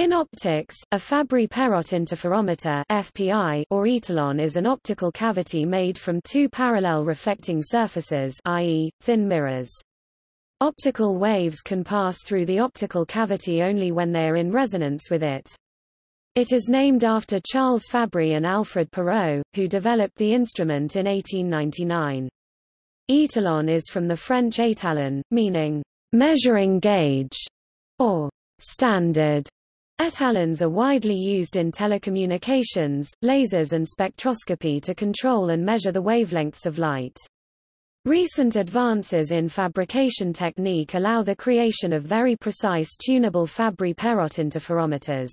In optics, a Fabry-Perot interferometer FPI or etalon is an optical cavity made from two parallel reflecting surfaces i.e., thin mirrors. Optical waves can pass through the optical cavity only when they are in resonance with it. It is named after Charles Fabry and Alfred Perot, who developed the instrument in 1899. Etalon is from the French étalon, meaning measuring gauge or standard. Etalons are widely used in telecommunications, lasers and spectroscopy to control and measure the wavelengths of light. Recent advances in fabrication technique allow the creation of very precise tunable Fabry-Perot interferometers.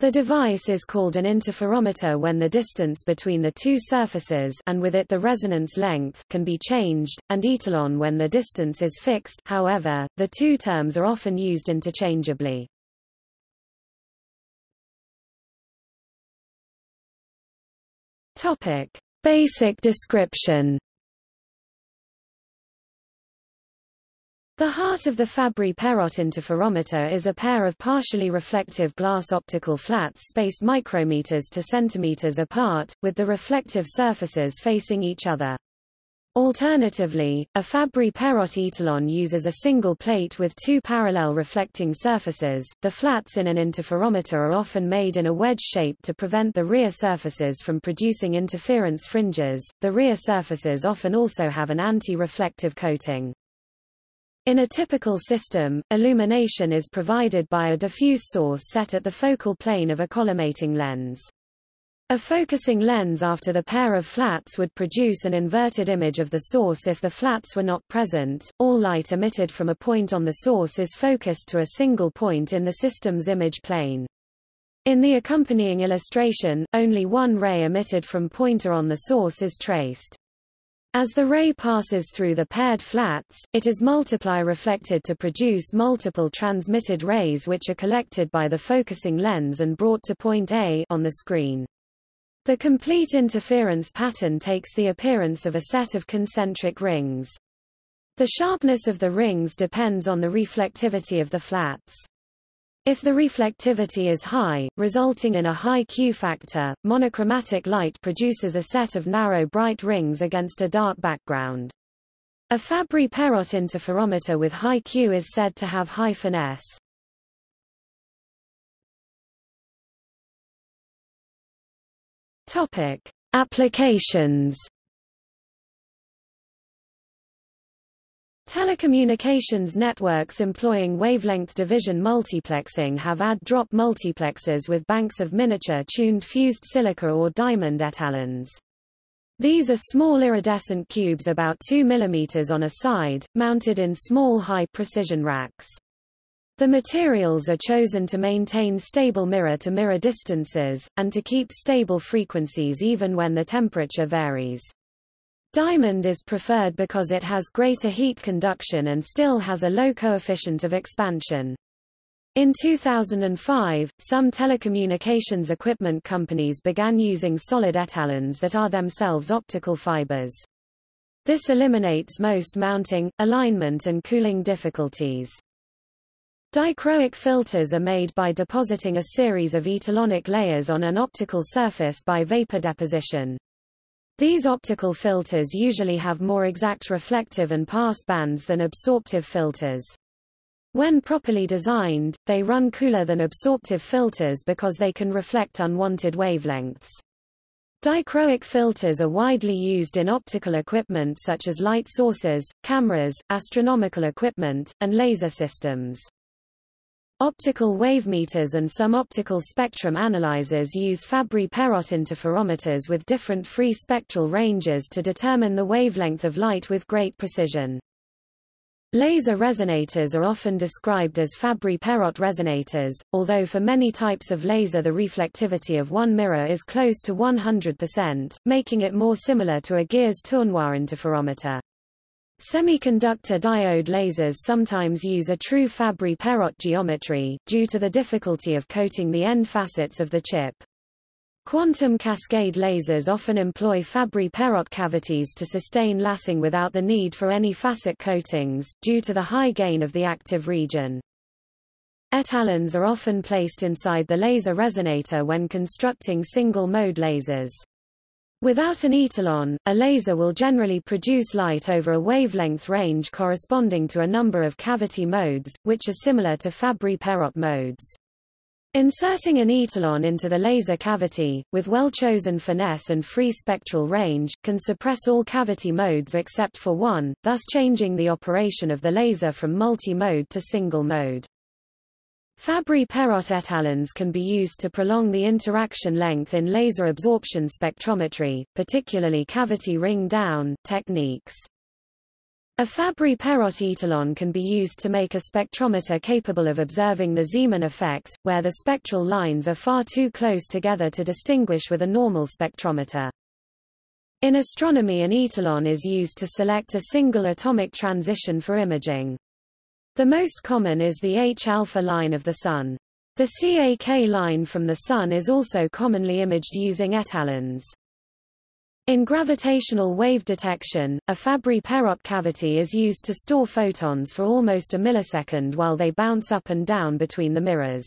The device is called an interferometer when the distance between the two surfaces and with it the resonance length can be changed, and etalon when the distance is fixed however, the two terms are often used interchangeably. Topic. Basic description The heart of the Fabry-Perot interferometer is a pair of partially reflective glass optical flats spaced micrometers to centimeters apart, with the reflective surfaces facing each other. Alternatively, a Fabry-Perot etalon uses a single plate with two parallel reflecting surfaces. The flats in an interferometer are often made in a wedge shape to prevent the rear surfaces from producing interference fringes. The rear surfaces often also have an anti-reflective coating. In a typical system, illumination is provided by a diffuse source set at the focal plane of a collimating lens. A focusing lens after the pair of flats would produce an inverted image of the source if the flats were not present. All light emitted from a point on the source is focused to a single point in the system's image plane. In the accompanying illustration, only one ray emitted from pointer on the source is traced. As the ray passes through the paired flats, it is multiply reflected to produce multiple transmitted rays which are collected by the focusing lens and brought to point A on the screen. The complete interference pattern takes the appearance of a set of concentric rings. The sharpness of the rings depends on the reflectivity of the flats. If the reflectivity is high, resulting in a high Q factor, monochromatic light produces a set of narrow bright rings against a dark background. A Fabry-Perot interferometer with high Q is said to have high finesse. Topic: Applications. Telecommunications networks employing wavelength division multiplexing have add-drop multiplexers with banks of miniature-tuned fused silica or diamond etalons. These are small iridescent cubes about 2 mm on a side, mounted in small high-precision racks. The materials are chosen to maintain stable mirror-to-mirror -mirror distances, and to keep stable frequencies even when the temperature varies. Diamond is preferred because it has greater heat conduction and still has a low coefficient of expansion. In 2005, some telecommunications equipment companies began using solid etalons that are themselves optical fibers. This eliminates most mounting, alignment and cooling difficulties. Dichroic filters are made by depositing a series of etalonic layers on an optical surface by vapor deposition. These optical filters usually have more exact reflective and pass bands than absorptive filters. When properly designed, they run cooler than absorptive filters because they can reflect unwanted wavelengths. Dichroic filters are widely used in optical equipment such as light sources, cameras, astronomical equipment, and laser systems. Optical wavemeters and some optical spectrum analyzers use Fabry-Perot interferometers with different free spectral ranges to determine the wavelength of light with great precision. Laser resonators are often described as Fabry-Perot resonators, although for many types of laser the reflectivity of one mirror is close to 100%, making it more similar to a Gires-Tournois interferometer. Semiconductor diode lasers sometimes use a true Fabry-Perot geometry, due to the difficulty of coating the end facets of the chip. Quantum cascade lasers often employ Fabry-Perot cavities to sustain lasing without the need for any facet coatings, due to the high gain of the active region. Etalons are often placed inside the laser resonator when constructing single-mode lasers. Without an etalon, a laser will generally produce light over a wavelength range corresponding to a number of cavity modes, which are similar to Fabry-Perot modes. Inserting an etalon into the laser cavity, with well-chosen finesse and free spectral range, can suppress all cavity modes except for one, thus changing the operation of the laser from multi-mode to single-mode. Fabry-Perot etalons can be used to prolong the interaction length in laser absorption spectrometry, particularly cavity ring-down, techniques. A Fabry-Perot etalon can be used to make a spectrometer capable of observing the Zeeman effect, where the spectral lines are far too close together to distinguish with a normal spectrometer. In astronomy an etalon is used to select a single atomic transition for imaging. The most common is the H-alpha line of the Sun. The CAK line from the Sun is also commonly imaged using etalons. In gravitational wave detection, a Fabry-Perot cavity is used to store photons for almost a millisecond while they bounce up and down between the mirrors.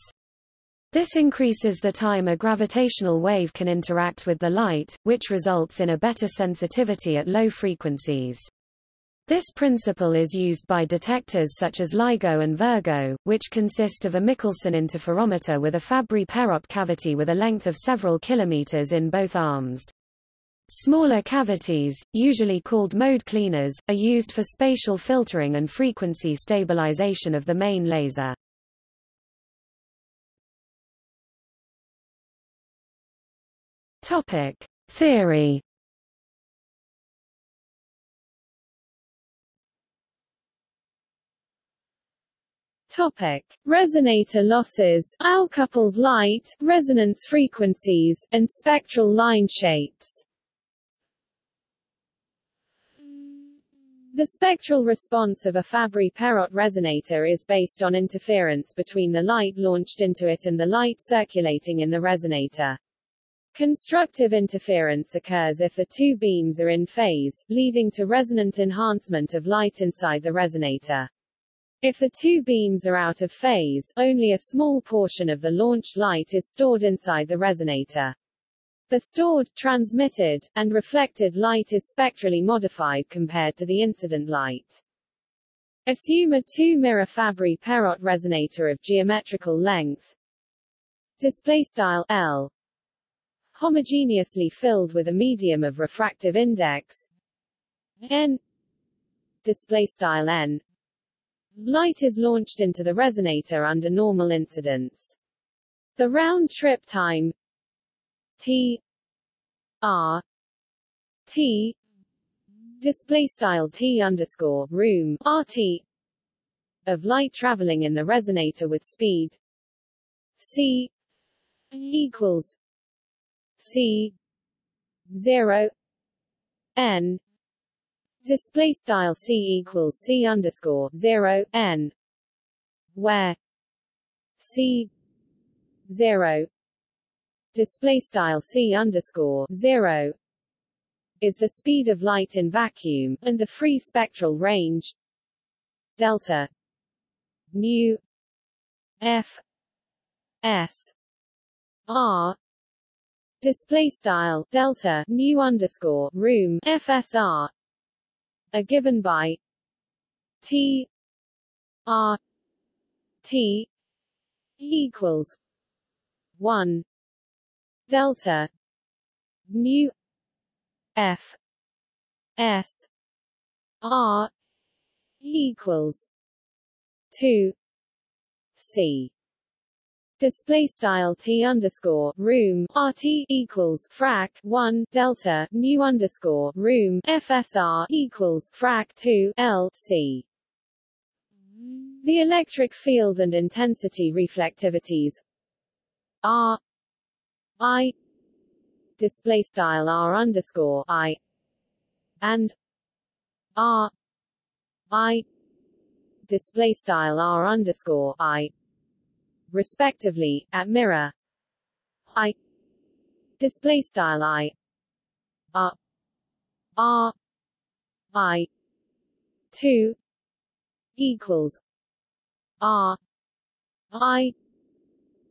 This increases the time a gravitational wave can interact with the light, which results in a better sensitivity at low frequencies. This principle is used by detectors such as LIGO and Virgo, which consist of a Michelson interferometer with a Fabry-Perot cavity with a length of several kilometers in both arms. Smaller cavities, usually called mode cleaners, are used for spatial filtering and frequency stabilization of the main laser. Topic: Theory Topic: Resonator losses, L-coupled light, resonance frequencies, and spectral line shapes. The spectral response of a Fabry-Perot resonator is based on interference between the light launched into it and the light circulating in the resonator. Constructive interference occurs if the two beams are in phase, leading to resonant enhancement of light inside the resonator. If the two beams are out of phase, only a small portion of the launched light is stored inside the resonator. The stored, transmitted, and reflected light is spectrally modified compared to the incident light. Assume a two-mirror Fabry-Perot resonator of geometrical length. Display style L. Homogeneously filled with a medium of refractive index. N. Display style n Light is launched into the resonator under normal incidence. The round-trip time t r t display style t underscore room rt of light traveling in the resonator with speed c equals c 0 n display style c equals c underscore zero n where c zero display style c underscore zero is the speed of light in vacuum and the free spectral range delta nu f s r display style delta nu underscore room fsr are given by T R T equals one delta mu F S R equals two C Display style t underscore room rt equals frac 1 delta mu underscore room fsr equals frac 2 l c. The electric field and intensity reflectivities r i display style r underscore i and r i display style r underscore i respectively, at mirror I display style I R R I two equals R I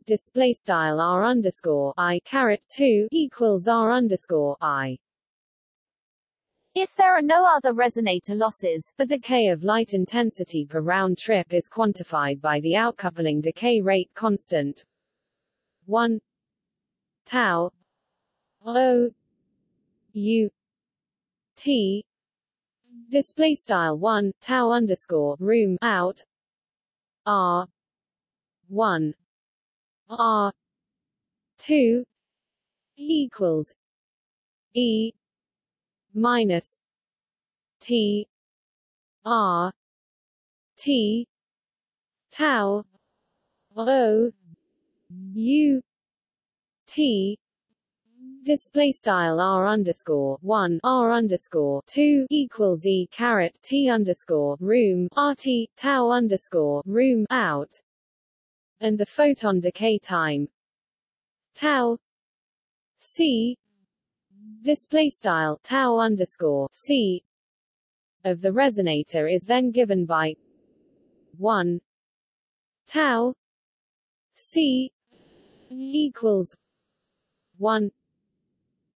display style r underscore I caret two equals r underscore I. If there are no other resonator losses, the decay of light intensity per round trip is quantified by the outcoupling decay rate constant. 1 tau. O. U. T. Display style 1 tau underscore room out. R. 1 r. 2 equals e minus T R T tau O U T. Display style r underscore one r underscore two equals e caret t underscore room rt tau underscore room out, and the photon decay time tau c display style tau underscore c of the resonator is then given by 1 tau c equals 1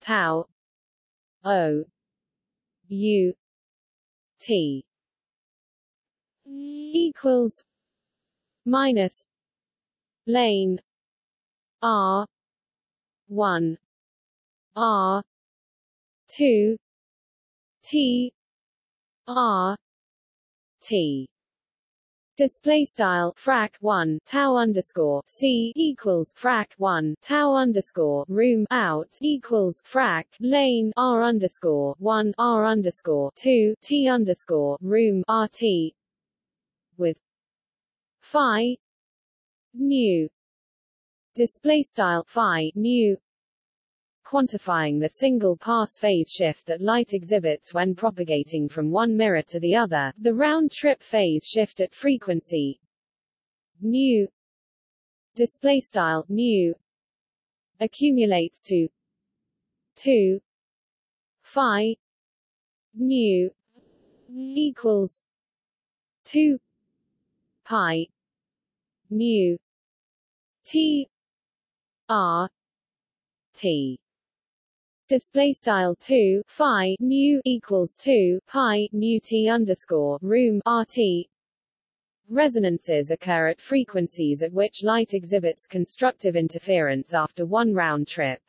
tau o u t equals minus lane r 1 r 2 T R T display style frac 1 tau underscore c equals frac 1 tau underscore room out equals frac lane r underscore 1 r underscore 2 t underscore room rt with phi new display style phi new quantifying the single pass phase shift that light exhibits when propagating from one mirror to the other, the round-trip phase shift at frequency nu display style nu accumulates to 2 phi nu equals 2 pi nu t r t display style 2 phi nu equals 2 pi nu t underscore room rt. Resonances occur at frequencies at which light exhibits constructive interference after one round trip.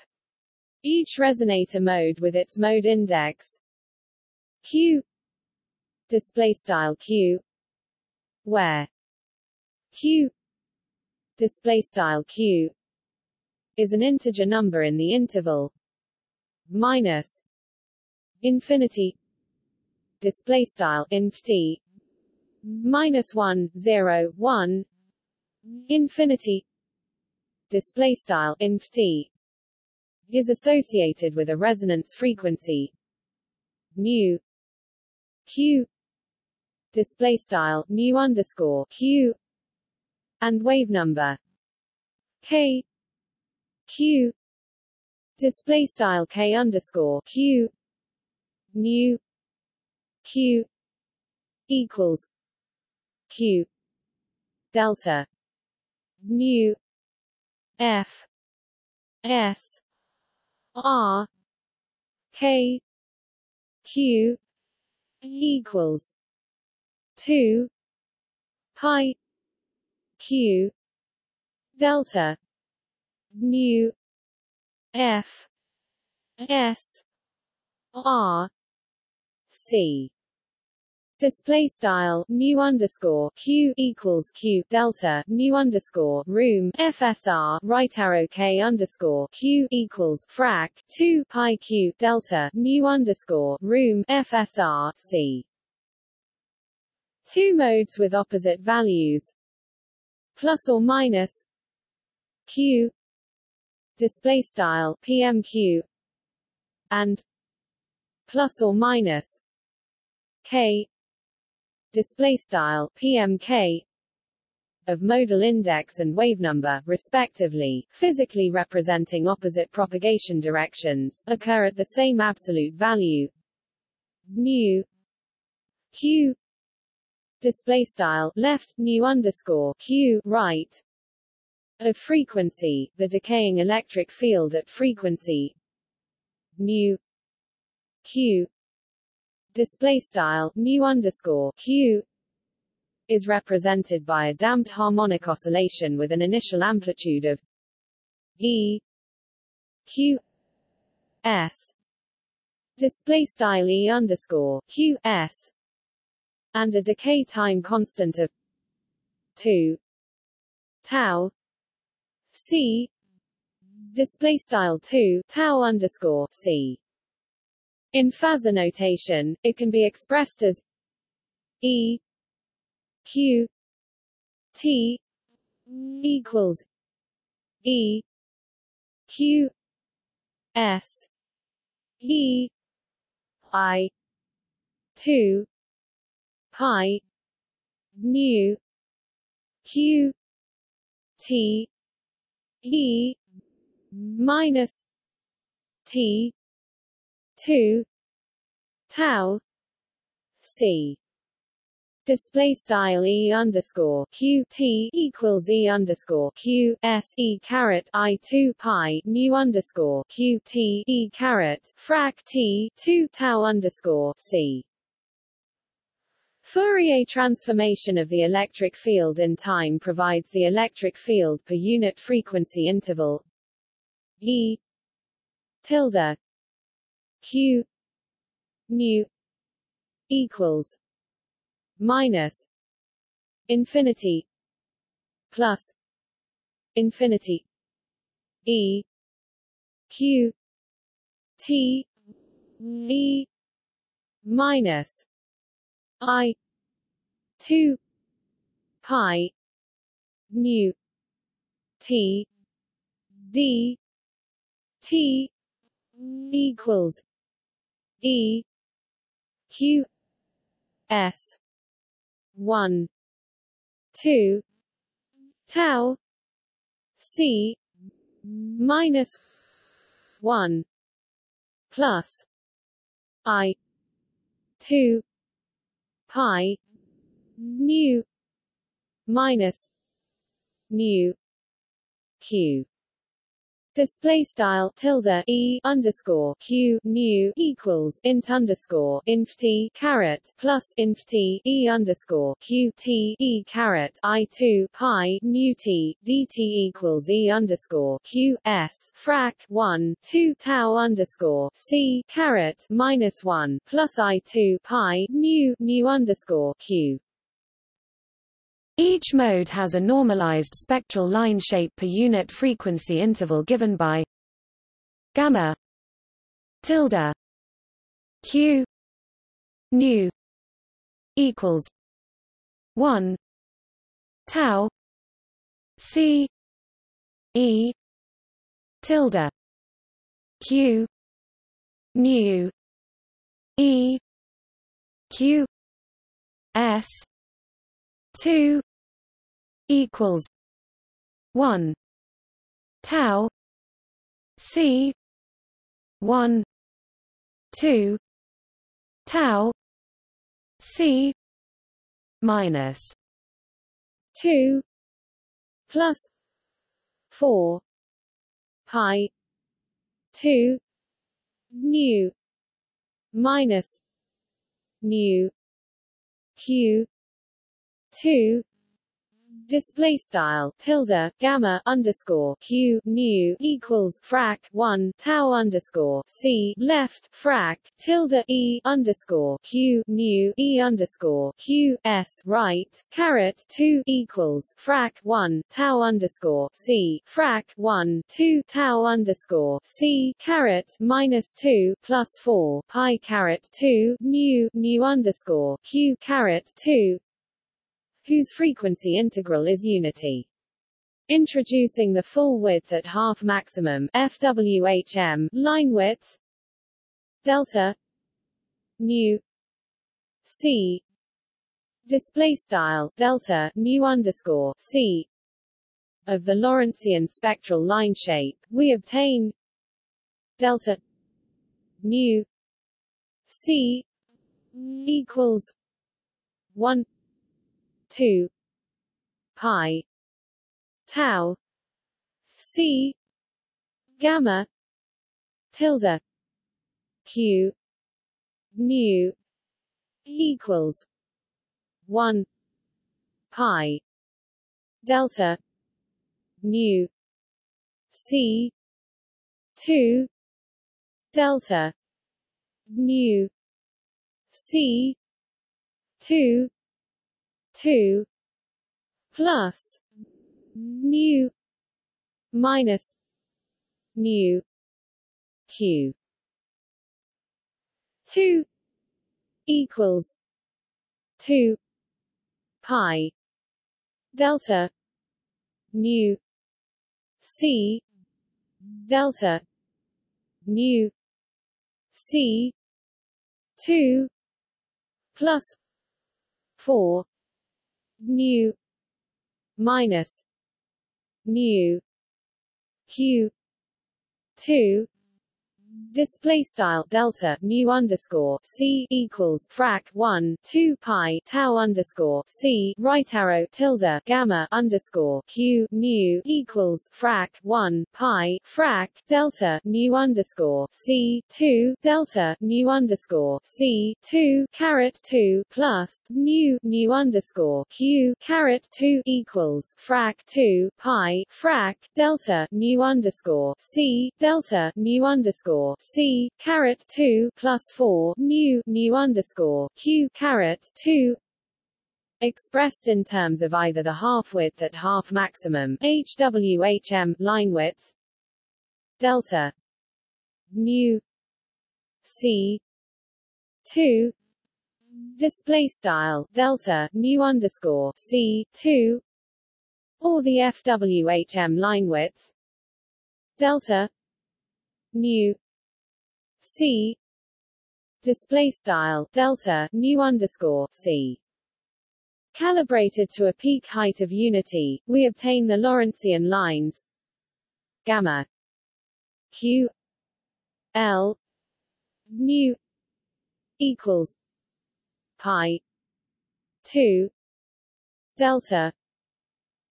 Each resonator mode with its mode index q display style q where q display style q is an integer number in the interval minus infinity display style inf t minus 1 0 1 infinity display style inf t is associated with a resonance frequency nu q display style nu underscore q and wave number k q display style k underscore q nu q equals q delta nu f s r k q equals 2 pi q delta nu F. S. R. C. Display style nu underscore q equals q delta nu underscore room fsr right arrow k underscore q equals frac 2 pi q delta nu underscore room fsr c. Two modes with opposite values. Plus or minus q display style PMQ and plus or minus K display style PMK of modal index and wave number, respectively, physically representing opposite propagation directions, occur at the same absolute value nu q display style left nu underscore q right of frequency, the decaying electric field at frequency nu q display style nu underscore q is represented by a damped harmonic oscillation with an initial amplitude of e q s display style e underscore q s and a decay time constant of 2 tau c. Display style 2 tau underscore c. In phasor notation it can be expressed as e q t equals e q s e i 2 pi mu q t e minus t 2 tau c. Display style e underscore q t equals e underscore q s e caret i 2 pi mu underscore q t e caret frac t 2 tau underscore c Fourier transformation of the electric field in time provides the electric field per unit frequency interval E tilde Q nu equals minus infinity plus infinity E Q T E minus I. Two. Pi. Nu. T. D. T. Equals. E. Q. S. One. Two. Tau. C. Minus one. Plus I. Two pi mu minus mu q Display style tilde e underscore q nu equals int underscore inf t caret plus inf t e underscore q t e caret i two pi nu t dt equals e underscore q s frac one two tau underscore c caret minus one plus i two pi nu nu underscore q each mode has a normalized spectral line shape per unit frequency interval given by gamma tilde q nu equals 1 tau c e tilde q nu e q s 2 equals 1 tau c 1 2 tau c minus 2 plus 4 pi 2 nu minus nu q two display style tilde gamma underscore q nu equals frac 1 tau underscore c left frac tilde e underscore q nu e underscore q s right caret 2 equals frac 1 tau underscore c frac 1 2 tau underscore c caret minus 2 plus 4 pi caret 2 nu nu underscore q caret 2 whose frequency integral is unity. Introducing the full width at half maximum FWHM line width delta nu c display style delta nu underscore c of the Lorentzian spectral line shape, we obtain delta nu c equals 1 2 pi tau C gamma tilde Q nu equals one pi delta nu C two delta nu C two two plus nu minus nu q. 2 equals 2 pi delta nu c delta nu c 2 plus 4 nu minus nu q 2 display style delta nu underscore c equals frac 1 2 pi tau underscore c right arrow tilde gamma underscore q nu equals frac 1 pi frac delta nu underscore c 2 delta nu underscore c 2 caret 2 plus nu nu underscore q caret 2 equals frac 2 pi frac delta nu underscore c delta nu underscore c caret 2 plus 4 nu nu underscore q caret 2 expressed in terms of either the half width at half maximum hwhm line width delta nu c 2 display style delta nu underscore c 2 or the fwhm line width delta nu c. Display style delta nu underscore c. Calibrated to a peak height of unity we obtain the lorentzian lines gamma q l nu equals pi 2 delta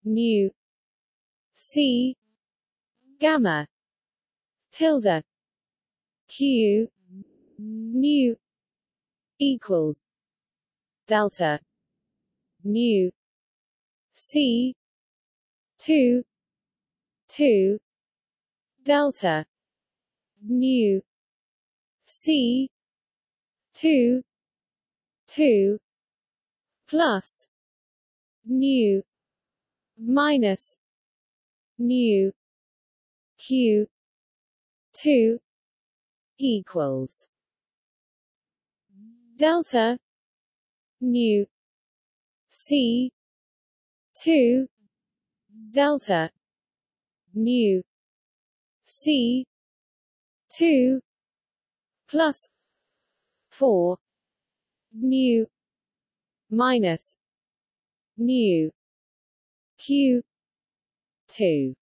nu c gamma tilde q nu equals delta nu c 2 2 delta nu c 2 2 plus nu minus nu q 2 equals delta nu c 2 delta nu c 2 plus 4 nu minus nu q 2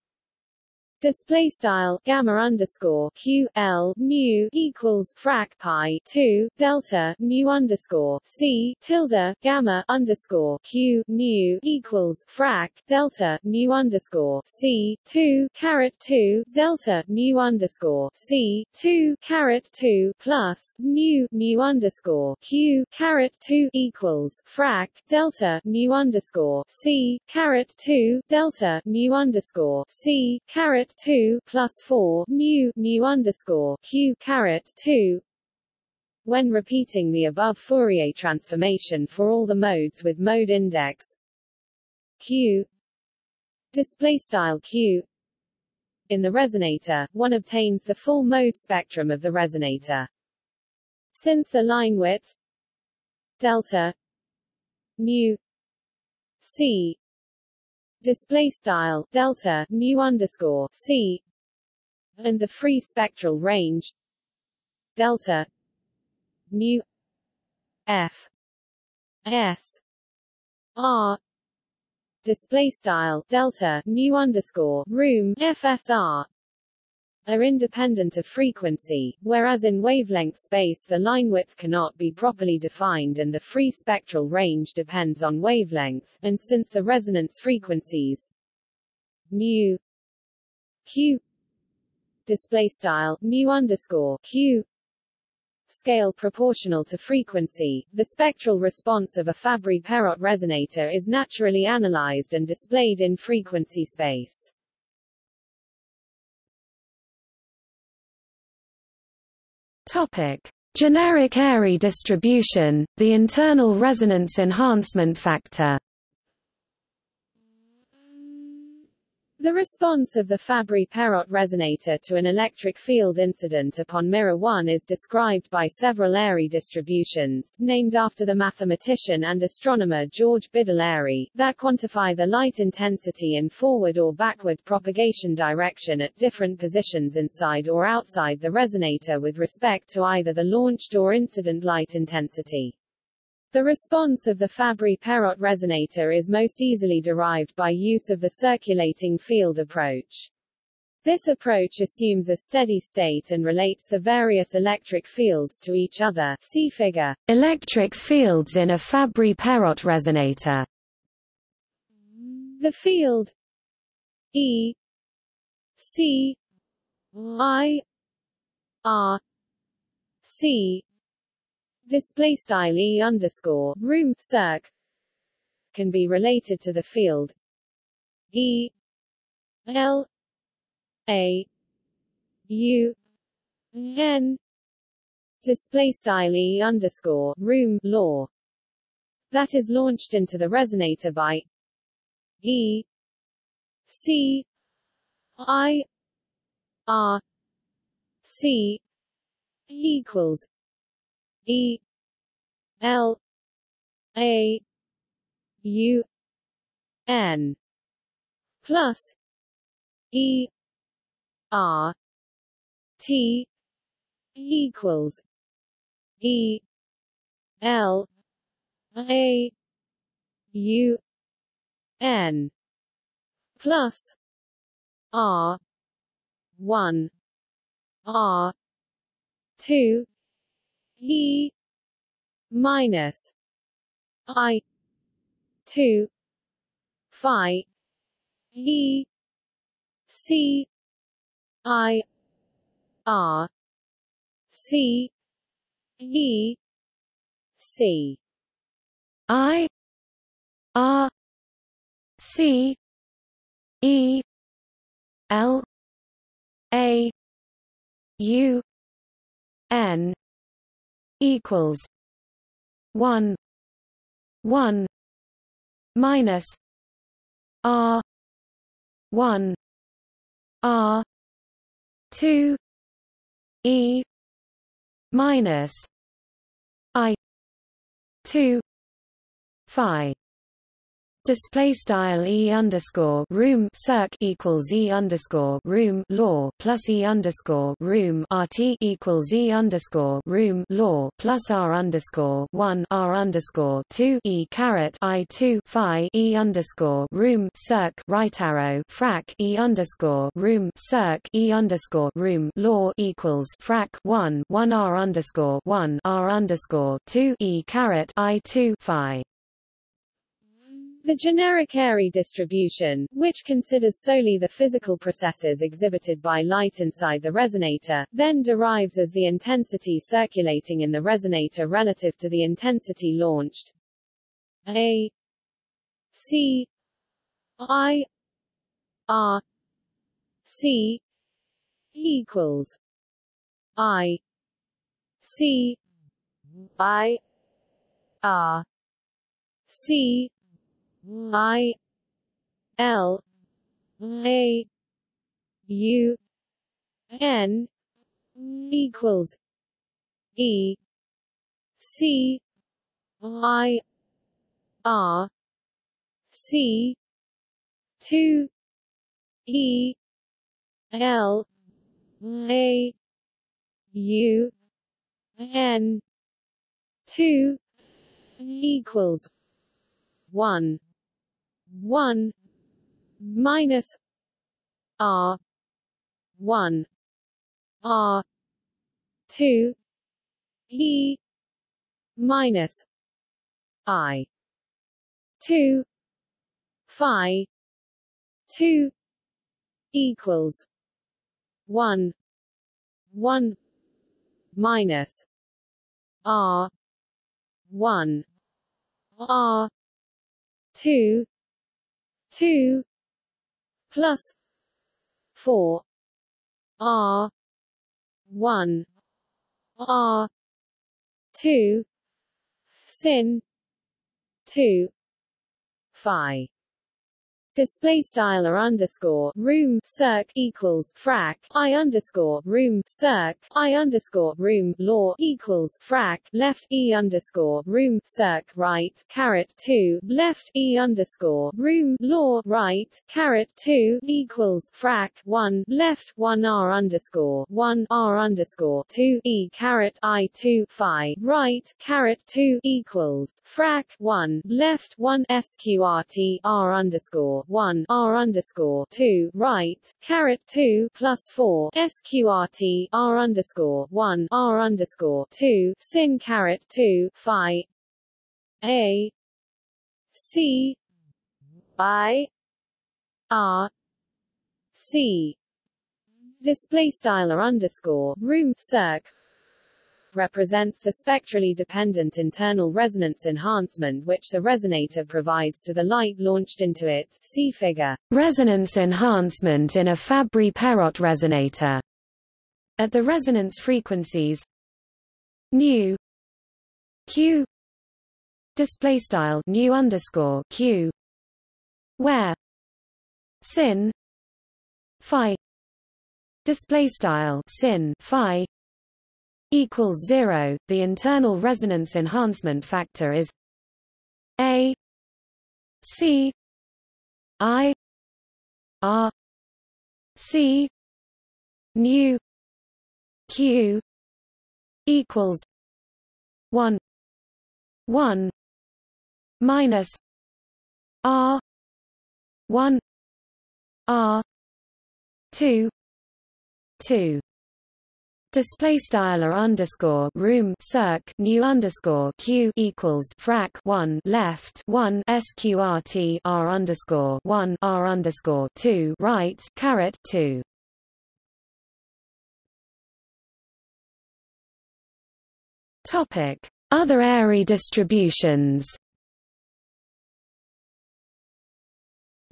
display style gamma underscore q l nu equals frac pi 2 delta nu underscore c tilde gamma underscore q nu equals frac delta nu underscore c 2 caret 2 delta nu underscore c 2 caret 2 plus nu nu underscore q caret 2 equals frac delta nu underscore c caret 2 delta nu underscore c 2 plus 4 nu nu underscore q caret 2 when repeating the above Fourier transformation for all the modes with mode index q display style q in the resonator, one obtains the full mode spectrum of the resonator. Since the line width delta nu c display style delta nu underscore c and the free spectral range delta nu f s r display style delta nu underscore room fsr are independent of frequency, whereas in wavelength space the line width cannot be properly defined and the free spectral range depends on wavelength, and since the resonance frequencies nu q display style mu underscore q scale proportional to frequency. The spectral response of a Fabry-Perot resonator is naturally analyzed and displayed in frequency space. Topic: Generic Airy distribution, the internal resonance enhancement factor. The response of the Fabry-Perot resonator to an electric field incident upon mirror 1 is described by several Airy distributions, named after the mathematician and astronomer George Biddle Airy, that quantify the light intensity in forward or backward propagation direction at different positions inside or outside the resonator with respect to either the launched or incident light intensity. The response of the Fabry-Perot resonator is most easily derived by use of the circulating field approach. This approach assumes a steady state and relates the various electric fields to each other see figure. Electric fields in a Fabry-Perot resonator. The field E C I R C display style e underscore room circ can be related to the field e l a u n. Display style e underscore room law that is launched into the resonator by e c i r c equals E L A U N plus E R T equals E L A U N plus R one R two E minus I two Phi E C I R C E C. I R C E L A U N equals one one minus R one R two E minus I two Phi display style e underscore room circ equals e underscore room law plus e underscore room rt equals e underscore room law plus r underscore one r underscore two e caret i two phi e underscore room circ right arrow frac e underscore room circ e underscore room law equals frac one one r underscore one r underscore two e caret i two phi the generic Airy distribution, which considers solely the physical processes exhibited by light inside the resonator, then derives as the intensity circulating in the resonator relative to the intensity launched. A C I R C equals I C I R C I L A U N equals E C I R C two E L A U N two equals one one minus R one R two E minus I two Phi two equals one one minus R one R two two plus four R one R two sin two phi display style or underscore room circ equals frac i underscore room circ i underscore room law equals frac left e underscore room circ right caret 2 left e underscore room law right caret 2 equals frac 1 left 1 r underscore 1 r underscore 2 e caret i 2 phi right caret 2 equals frac 1 left 1 sqrt r underscore 1 r underscore 2 right caret 2 plus 4 sqrt r underscore 1 r underscore 2 sin caret 2 phi. A. C. I. R. C. Display style or underscore room circ represents the spectrally dependent internal resonance enhancement which the resonator provides to the light launched into it see figure. Resonance enhancement in a Fabry-Perot resonator. At the resonance frequencies nu q display style nu underscore q where sin phi display style sin phi equals 0 the internal resonance enhancement factor is a c i r c nu q equals 1 1 minus r 1 r 2 2 Display style or underscore room circ nu underscore q equals frac one left one sqrt r underscore one r underscore two right caret two. Topic: Other Airy distributions.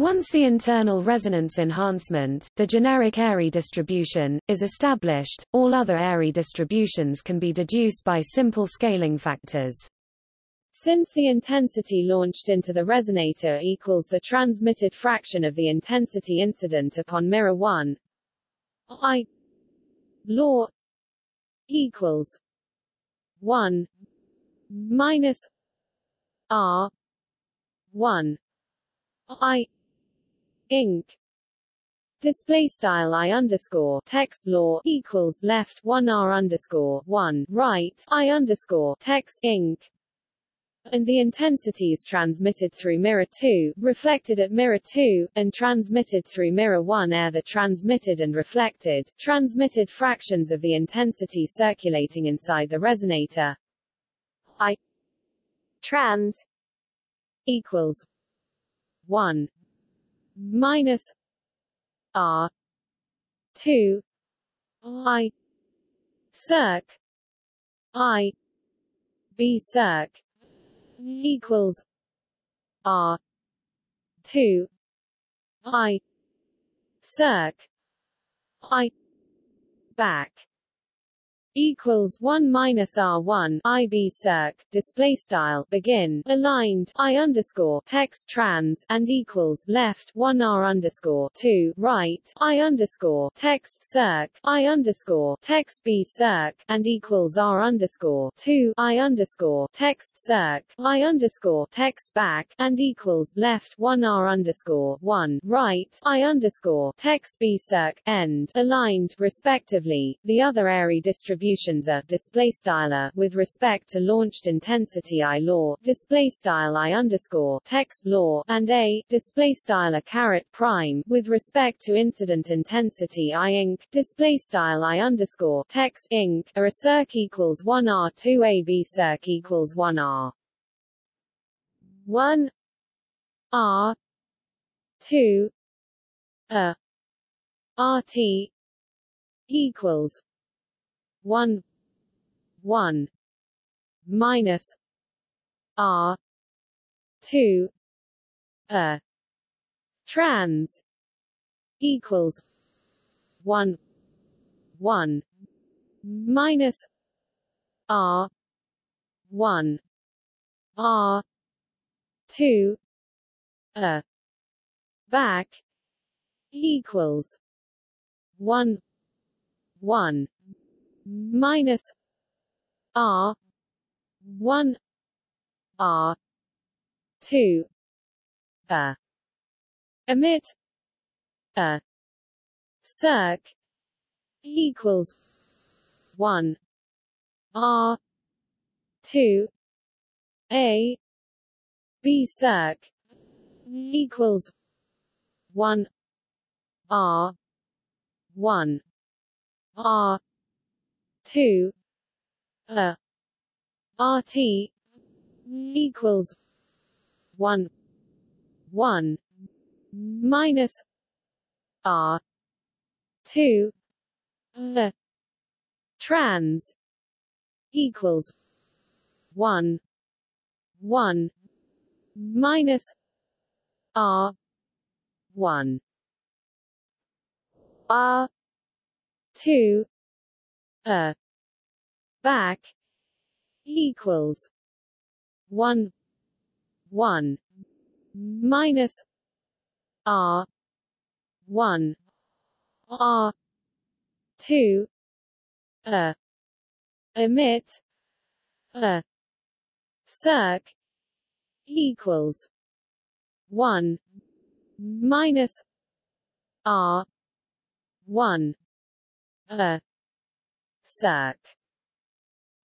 Once the internal resonance enhancement, the generic Airy distribution, is established, all other Airy distributions can be deduced by simple scaling factors. Since the intensity launched into the resonator equals the transmitted fraction of the intensity incident upon mirror 1, I law equals 1 minus R 1 I inc display style i underscore text law equals left one r underscore one right i underscore text and the intensities transmitted through mirror 2, reflected at mirror 2, and transmitted through mirror 1 are the transmitted and reflected, transmitted fractions of the intensity circulating inside the resonator. I trans equals 1 minus R two I circ I B circ equals R two I circ I back equals 1 minus R1 IB circ display style begin aligned I underscore text trans and equals left 1 R underscore 2 right I underscore text circ I underscore text B circ and equals R underscore 2 I underscore text circ I underscore text back and equals left 1 R underscore 1 right I underscore text B circ end aligned respectively the other Airy distribution distributions are display style with respect to launched intensity I law display style I underscore text law and a display style caret prime with respect to incident intensity I inc display style I underscore text inc a, a circ equals 1 r 2 a b circ equals 1 r. 1 r 2 a rt equals one one minus R two a trans equals one one minus R one R two a back equals one one minus R one R two a. Emit a. Circ equals one R two A. B circ equals one R one R two RT equals one one minus R two a trans equals one one minus R one. R two a back equals one one minus R one R two a emit a circ equals one minus R one a circ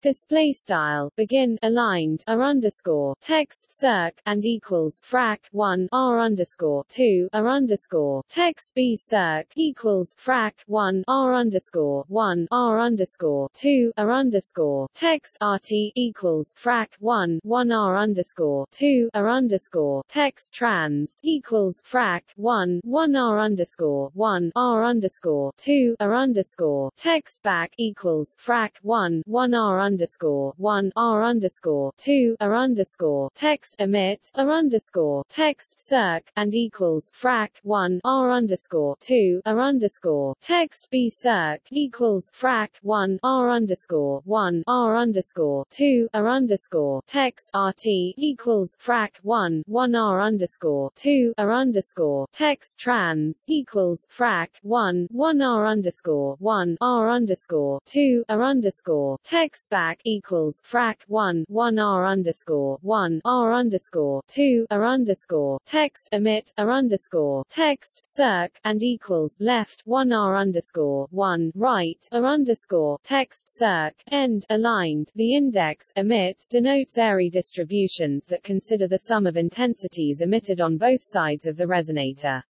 display style begin aligned r underscore text circ and equals frac 1 r underscore 2 r underscore text b circ equals frac 1 r underscore 1 r underscore 2 r underscore text rt equals frac 1 1 r underscore 2 r underscore text trans equals frac 1 1 r underscore 1 r underscore 2 r underscore text back equals frac 1 1 r underscore one R underscore two R underscore text emit R underscore text circ and equals frac one R underscore two R underscore text B circ equals frac one R underscore one R underscore two R underscore text RT equals frac one one R underscore two R underscore text trans equals frac one one R underscore one R underscore two R underscore text back equals frac 1 1 r underscore 1 r underscore 2 r underscore text emit r underscore text circ and equals left 1 r underscore 1 right r underscore text circ end aligned. The index emit denotes Airy distributions that consider the sum of intensities emitted on both sides of the resonator.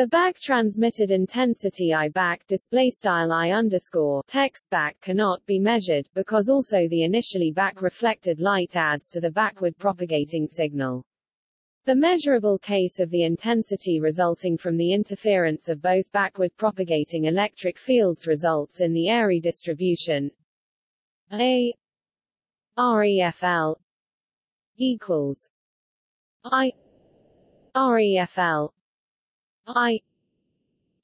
The back transmitted intensity I back display style I underscore text back cannot be measured, because also the initially back reflected light adds to the backward propagating signal. The measurable case of the intensity resulting from the interference of both backward propagating electric fields results in the Airy distribution A REFL equals I REFL I.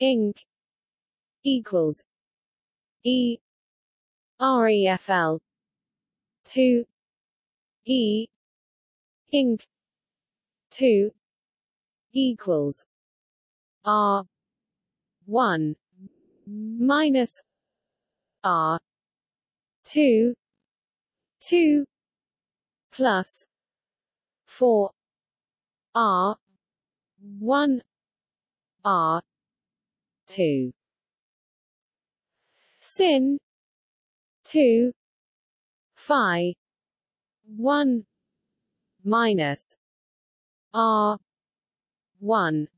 Inc. equals E. REFL two E. Inc. two equals R one minus R two two plus four R one R. two. Sin. two. Phi. one. Minus R. one.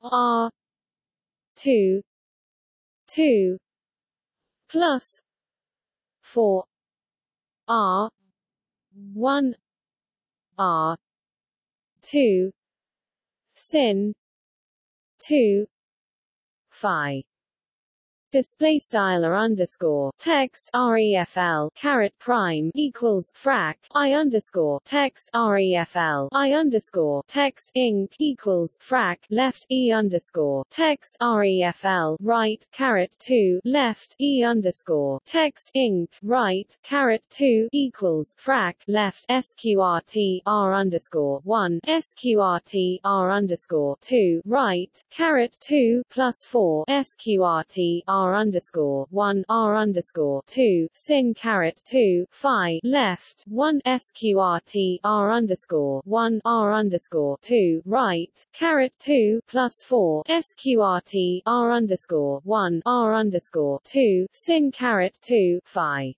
R. two. two. Plus four. R. one. R. two. Sin 2 phi display style or underscore text refl caret prime equals frac i underscore text refl i underscore text inc equals frac left e underscore text refl right caret 2 left e underscore text inc right caret 2 equals frac left sqrt r underscore 1 sqrt r underscore 2 right caret 2 plus 4 sqrt r r underscore one r underscore two sin caret two phi left one sqrt r underscore one r underscore two right caret two plus four sqrt r underscore one r underscore two sin caret two phi.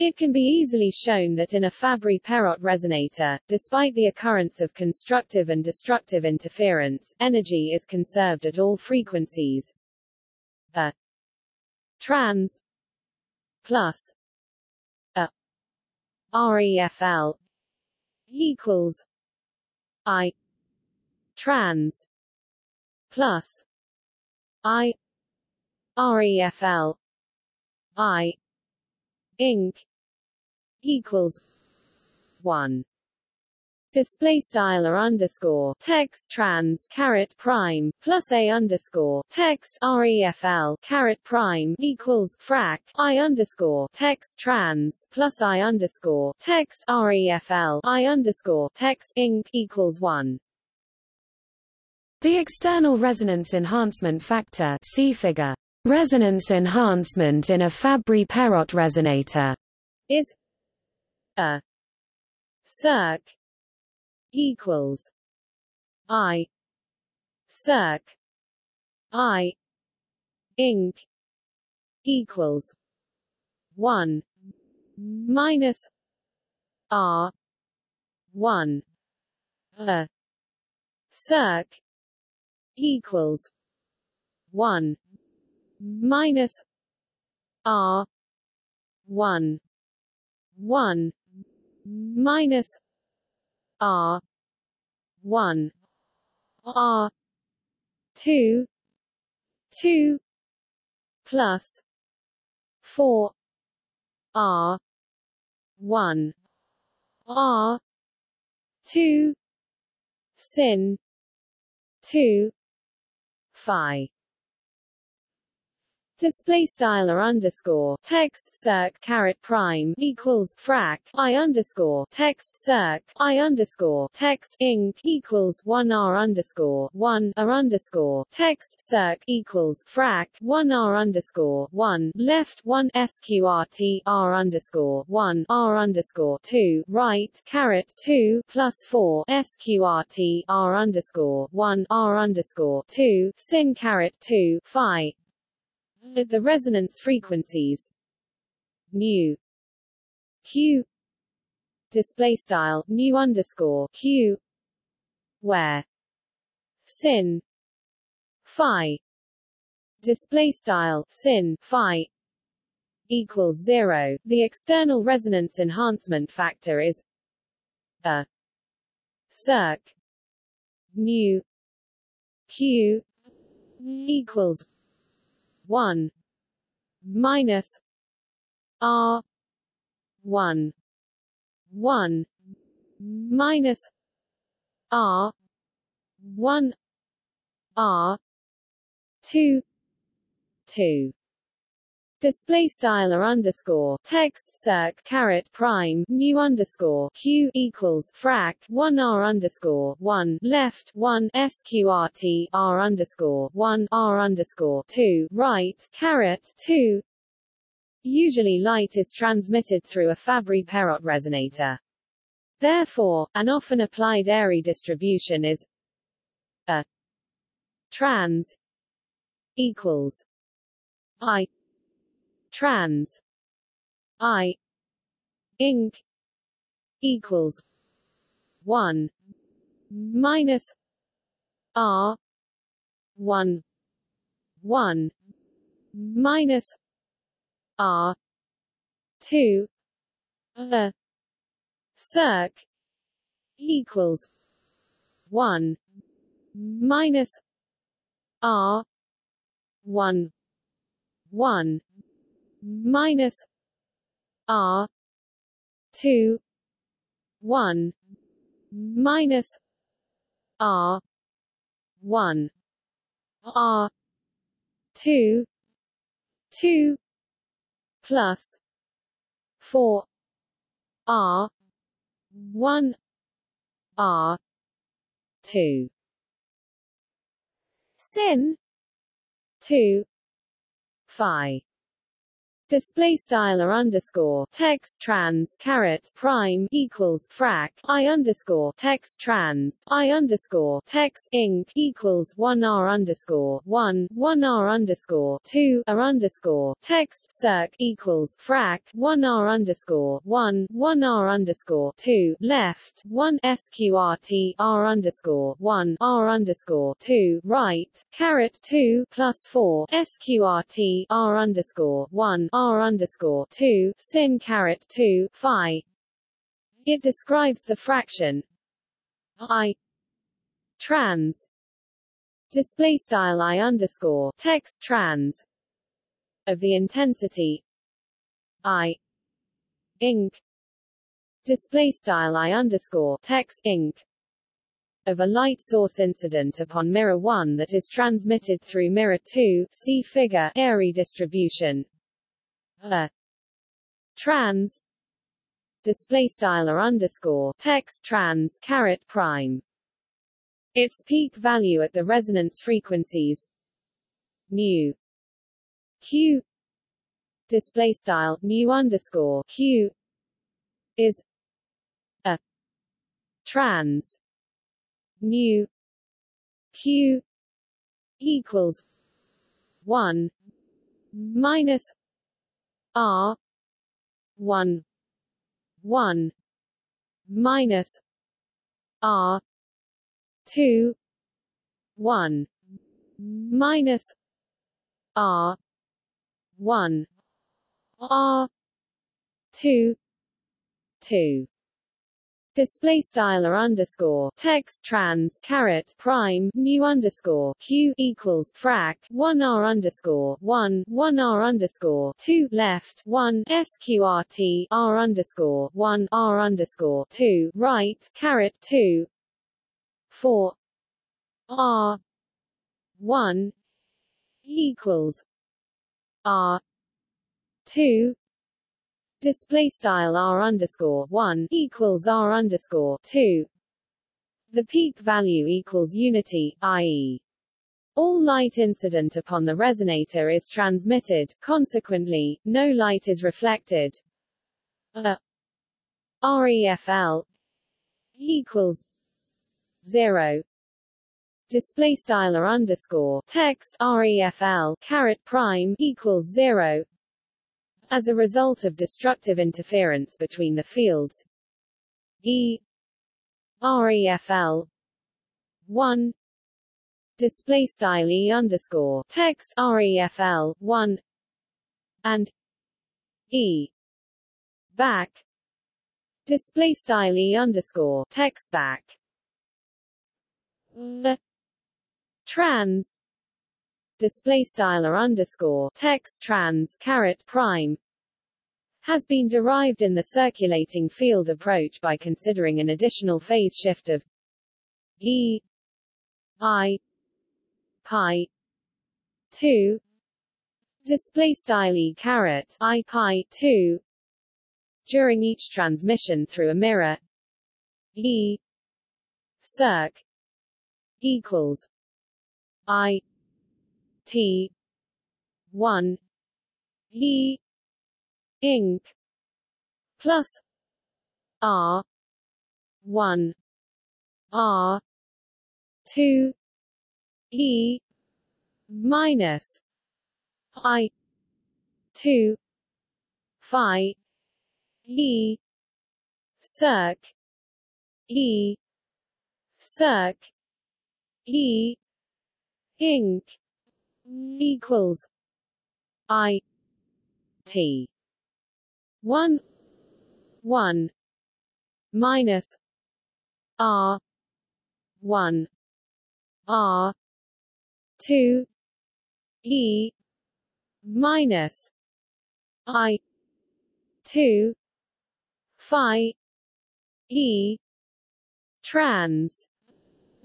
It can be easily shown that in a Fabry-Perot resonator, despite the occurrence of constructive and destructive interference, energy is conserved at all frequencies, a. Trans. Plus. A. REFL equals I. Trans. Plus. I. REFL I. Inc. equals one display style or underscore text trans caret prime plus a underscore text refl caret prime equals frac i underscore text trans plus i underscore text refl i underscore text inc equals one. The external resonance enhancement factor see figure resonance enhancement in a Fabry-Perot resonator is a circ equals I circ I inc equals one minus R one. A circ equals one minus R one. One minus R one R two two plus four R one R two sin two phi display style or underscore text circ caret prime equals frac i underscore text circ i underscore text inc equals one r underscore one r underscore text circ equals frac one r underscore one left one sqrt r underscore one r underscore two right caret two plus four sqrt r underscore one r underscore two sin caret two phi at the resonance frequencies. Nu q. Display style. Nu underscore. Q. Where. Sin. Phi. Display style. Sin. Phi. Equals zero. The external resonance enhancement factor is a circ. Nu q. Equals 1 minus r 1 1 minus r 1 r 2 2 display style or underscore. Text circ caret prime nu underscore. Q equals frac 1 r underscore. 1 left 1 sqrt r underscore. 1 r underscore. 2 right caret. 2 Usually light is transmitted through a Fabry-Perot resonator. Therefore, an often applied Airy distribution is a trans equals i trans. I. Inc. equals 1 minus r 1 1 minus r 2 a circ equals 1 minus r one one minus R two one minus R one R two two plus four R one R two. Sin two phi display style or underscore text trans caret prime equals frac i underscore text trans i underscore text inc equals one r underscore one one r underscore two r underscore text circ equals frac one r underscore one one r underscore two left one sqrt r underscore one r underscore two right caret two plus four sqrt r underscore one r underscore two sin caret two phi. It describes the fraction i trans. Display style i underscore text trans of the intensity i inc display style i underscore text inc of a light source incident upon mirror 1 that is transmitted through mirror 2 see figure Airy distribution a trans. Display style or underscore. Text trans caret prime. Its peak value at the resonance frequencies. Nu q display style nu underscore. Q is. A. Trans. Nu q equals. 1 minus R one one minus R two one minus R one R two two display style or underscore. Text trans caret prime nu underscore. Q equals frac 1 r underscore. 1 1 r underscore. 2 left. 1 sqrt r underscore. 1 r underscore. 2 right. Caret 2 4 r. 1 equals r. 2 display style r underscore one equals r underscore two. The peak value equals unity, i.e. All light incident upon the resonator is transmitted, consequently, no light is reflected. A REFL equals zero. Display style or underscore text REFL caret prime equals zero as a result of destructive interference between the fields. E. REFL 1 display style E underscore. Text REFL 1 and E. back. Display style E underscore. Text back. The trans display style or underscore text trans caret prime has been derived in the circulating field approach by considering an additional phase shift of e i pi 2 display style e caret i pi 2 during each transmission through a mirror e circ equals i T. one. E. inc plus R. one. R. two. E. minus I. two. Phi. E. circ. E. circ. E. inc equals I T. One one minus R one R two E minus I two Phi E trans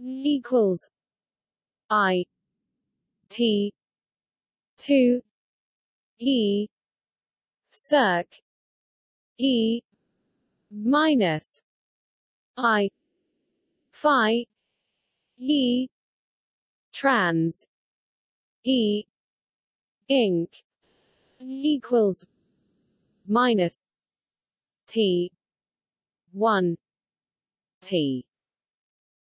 equals I T two E circ E minus I Phi E trans E inc equals minus T one T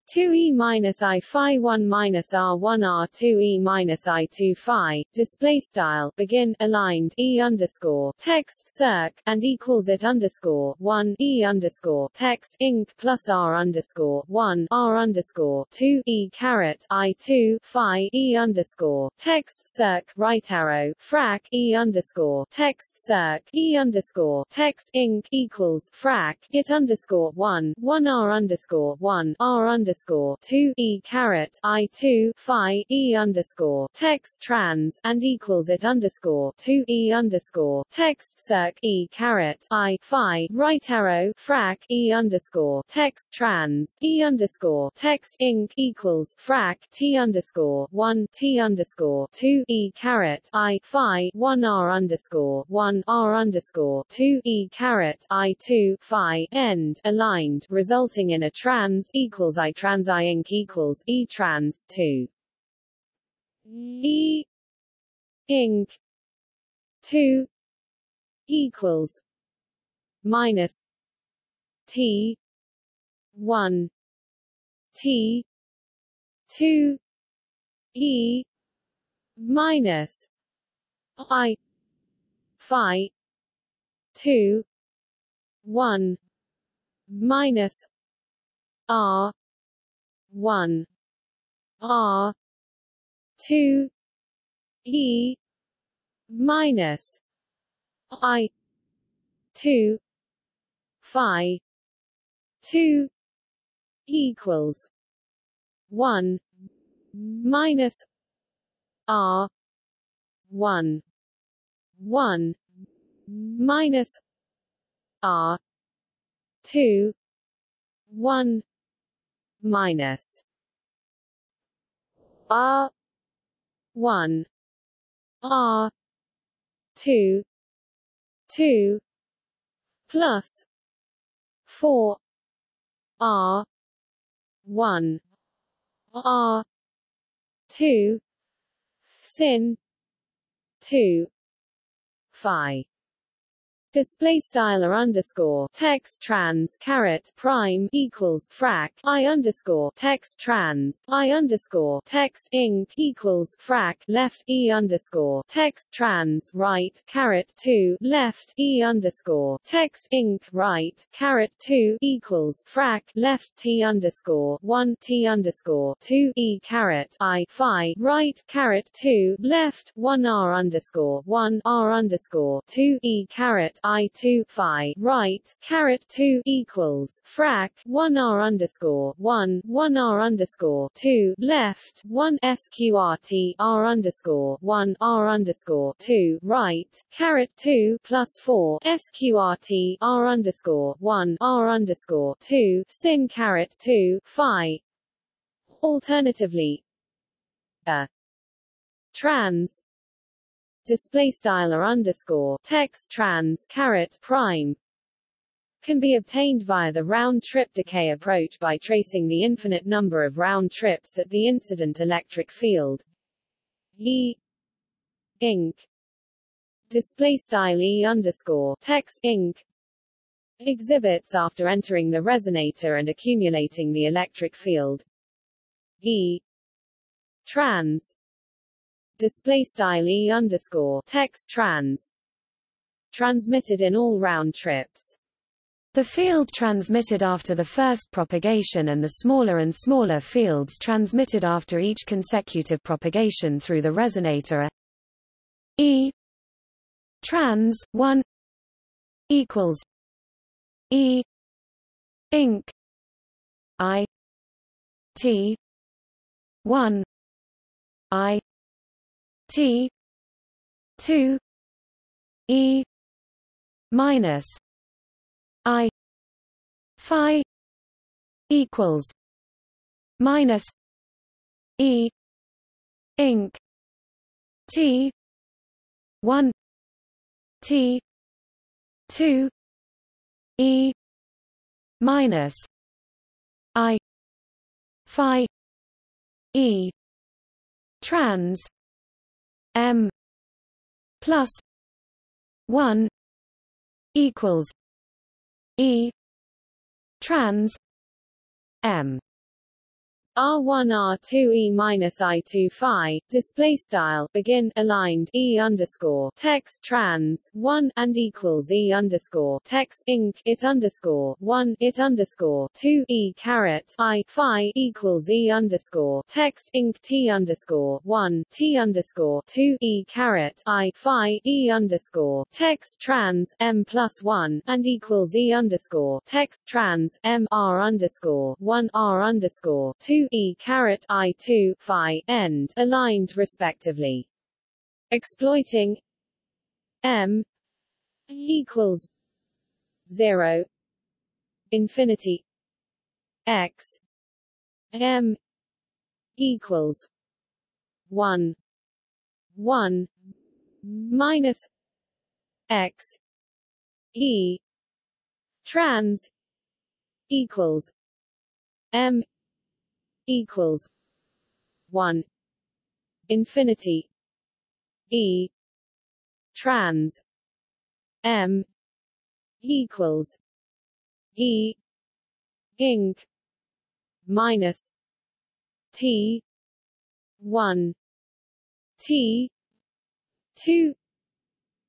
2e minus i phi 1 minus r1 r2e minus i2 phi display style begin aligned e underscore text circ and equals it underscore 1 e underscore text inc plus r underscore 1 r underscore 2 e caret i2 phi e underscore text circ right arrow frac e underscore text circ e underscore text inc equals frac it underscore 1 1 r underscore 1 r underscore underscore two E caret I two Phi E underscore text trans and equals it underscore two E underscore text circ E caret I Phi right arrow frac E underscore text trans E underscore text inc equals frac T underscore one T underscore two E caret I Phi one R underscore one R underscore two E caret I two Phi end aligned resulting in a trans equals I trans I inc equals E trans 2 E inc 2 equals minus T 1 T 2 E minus I Phi 2 1 minus R one. R. two. E. minus I. two. Phi. two. Equals one minus R. one. one minus R. two. one minus R one R two two plus four R one R two sin two Phi display style or underscore text trans caret prime equals frac i underscore text trans i underscore text inc equals frac left e underscore text trans right caret two left e underscore text inc right caret two equals frac left t underscore one t underscore two e caret i phi right caret two left one r underscore one r underscore two e caret I two phi right caret two equals frac one R underscore one one R underscore two left one SQRT R underscore one R underscore two right caret two plus four SQRT R underscore one R underscore two sin caret two phi. Alternatively, a trans display style or underscore text trans caret prime can be obtained via the round-trip decay approach by tracing the infinite number of round trips that the incident electric field. E inc display style E underscore text inc exhibits after entering the resonator and accumulating the electric field. E trans display style e underscore text trans transmitted in all round trips. The field transmitted after the first propagation and the smaller and smaller fields transmitted after each consecutive propagation through the resonator are E trans 1 equals E inc I T 1 I T two E minus I Phi equals minus E inc T one T two E minus I Phi E trans M plus one equals E trans M R1 R2 E minus I2 Phi display style begin aligned E underscore text trans 1 and equals E underscore text inc it underscore 1 it underscore 2 E caret I Phi equals E underscore text inc T underscore 1 T underscore 2 E caret I Phi E underscore text trans M plus 1 and equals E underscore text trans M R underscore 1 R underscore 2 e caret i 2 phi end aligned respectively. Exploiting m equals 0 infinity x m equals 1 1 minus x e trans equals m equals one infinity E trans M equals E inc minus T one T two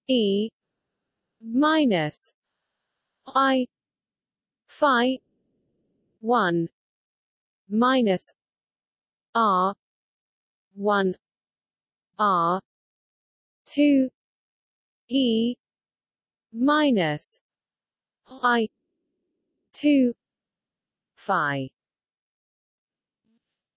E minus I Phi one minus R one R two E minus I two Phi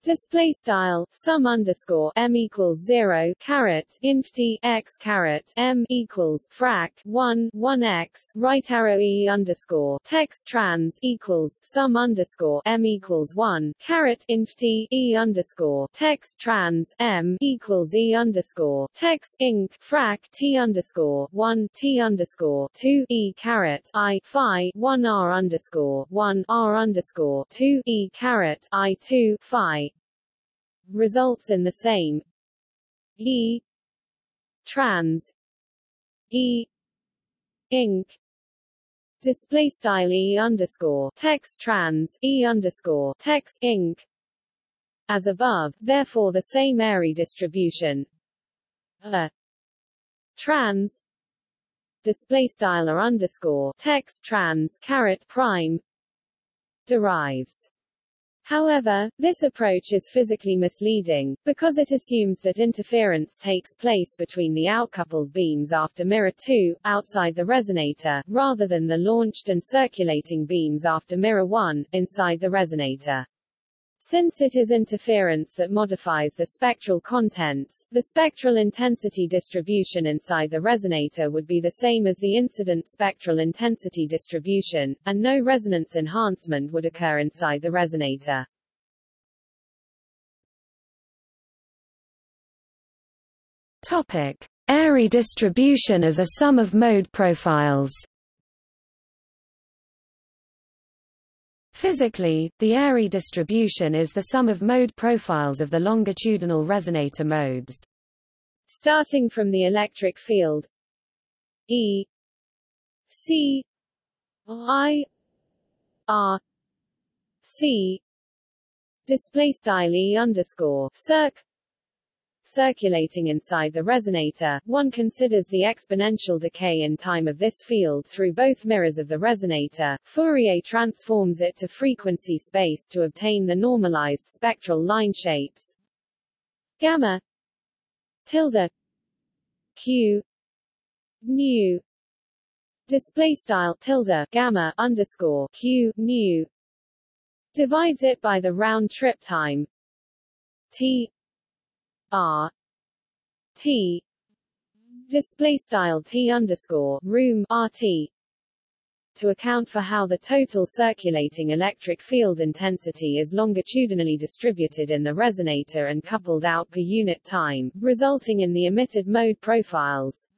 display style sum underscore m equals zero caret inf t x caret m equals frac one one x right arrow e underscore text trans equals sum underscore m equals one caret inf t e underscore text trans m equals e underscore text inc frac t underscore one t underscore two e caret i phi one r underscore one r underscore two e caret i two phi results in the same. E. Trans. E. Inc. Display style E underscore. Text trans. E underscore. Text inc. As above, therefore the same Airy distribution. A. Trans. Display style or underscore. Text trans. Caret prime. Derives However, this approach is physically misleading, because it assumes that interference takes place between the outcoupled beams after mirror 2, outside the resonator, rather than the launched and circulating beams after mirror 1, inside the resonator. Since it is interference that modifies the spectral contents, the spectral intensity distribution inside the resonator would be the same as the incident spectral intensity distribution, and no resonance enhancement would occur inside the resonator. Topic: Airy distribution as a sum of mode profiles. Physically, the Airy distribution is the sum of mode profiles of the longitudinal resonator modes. Starting from the electric field E C I R C display style E underscore circ circulating inside the resonator, one considers the exponential decay in time of this field through both mirrors of the resonator. Fourier transforms it to frequency space to obtain the normalized spectral line shapes gamma tilde q nu display style tilde gamma underscore q nu divides it by the round trip time t R T display style T underscore room RT to account for how the total circulating electric field intensity is longitudinally distributed in the resonator and coupled out per unit time, resulting in the emitted mode profiles.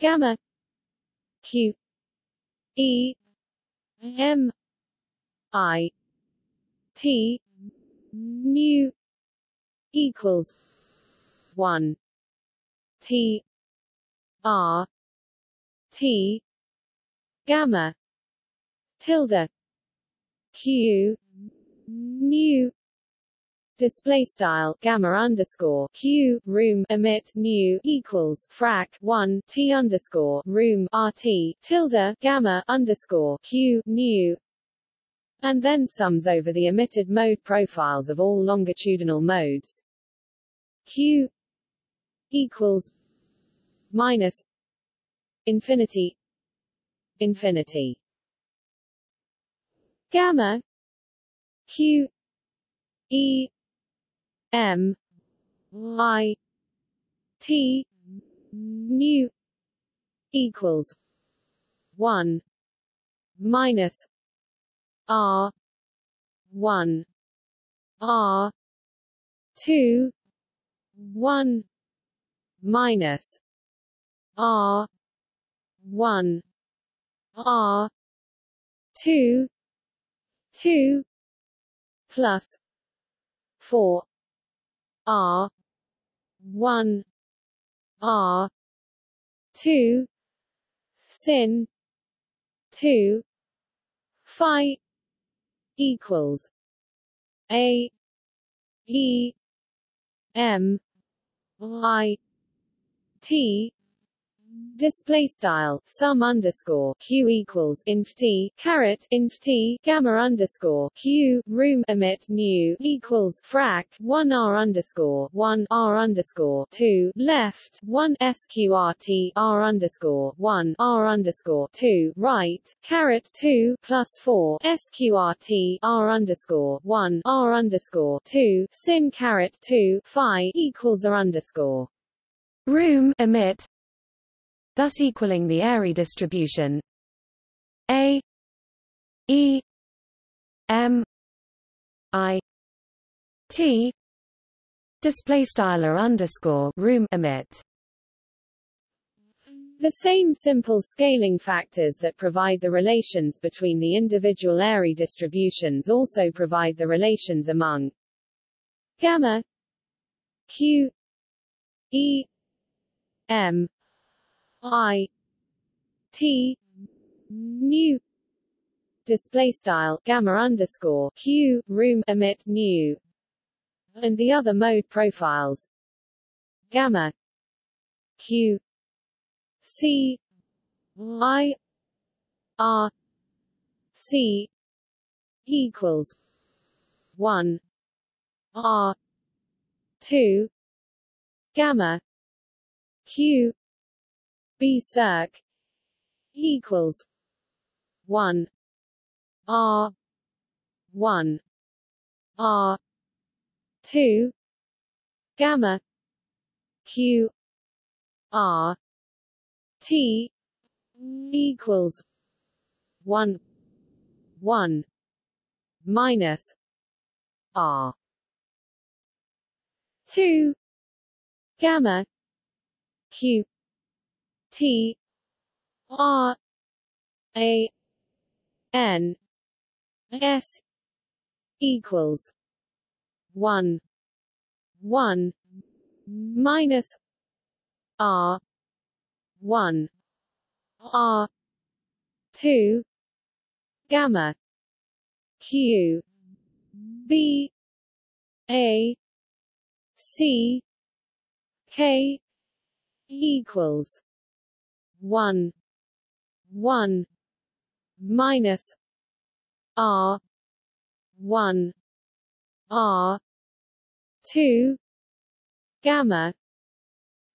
Gamma q e m i t nu equals 1 t r t gamma tilde q nu display style gamma underscore q room emit nu equals frac 1 t underscore room rt tilde gamma underscore q nu and then sums over the emitted mode profiles of all longitudinal modes q equals minus infinity infinity. Gamma q e m i t nu equals 1 minus r 1 r 2 1 minus r 1 R two two plus four R one R two sin two Phi equals A E M I T display style sum underscore q equals inf t caret inf t gamma underscore q room emit nu equals frac 1 r underscore 1 r underscore 2 left 1 sqrt r underscore 1 r underscore 2 right caret 2 plus 4 sqrt r underscore 1 r underscore 2 sin caret 2 phi equals r underscore. Room emit thus equaling the Airy distribution. A E M I T display style or underscore room emit. The same simple scaling factors that provide the relations between the individual Airy distributions also provide the relations among gamma q e m I T nu display style gamma underscore q room emit nu and the other mode profiles. Gamma. Q. C. I. R. C. equals 1 r. 2 gamma. Q B circ equals one R one R two gamma Q R T equals one one minus R two gamma Q T R A N S equals one one minus R one R two gamma Q B A C K equals one one minus R one R two gamma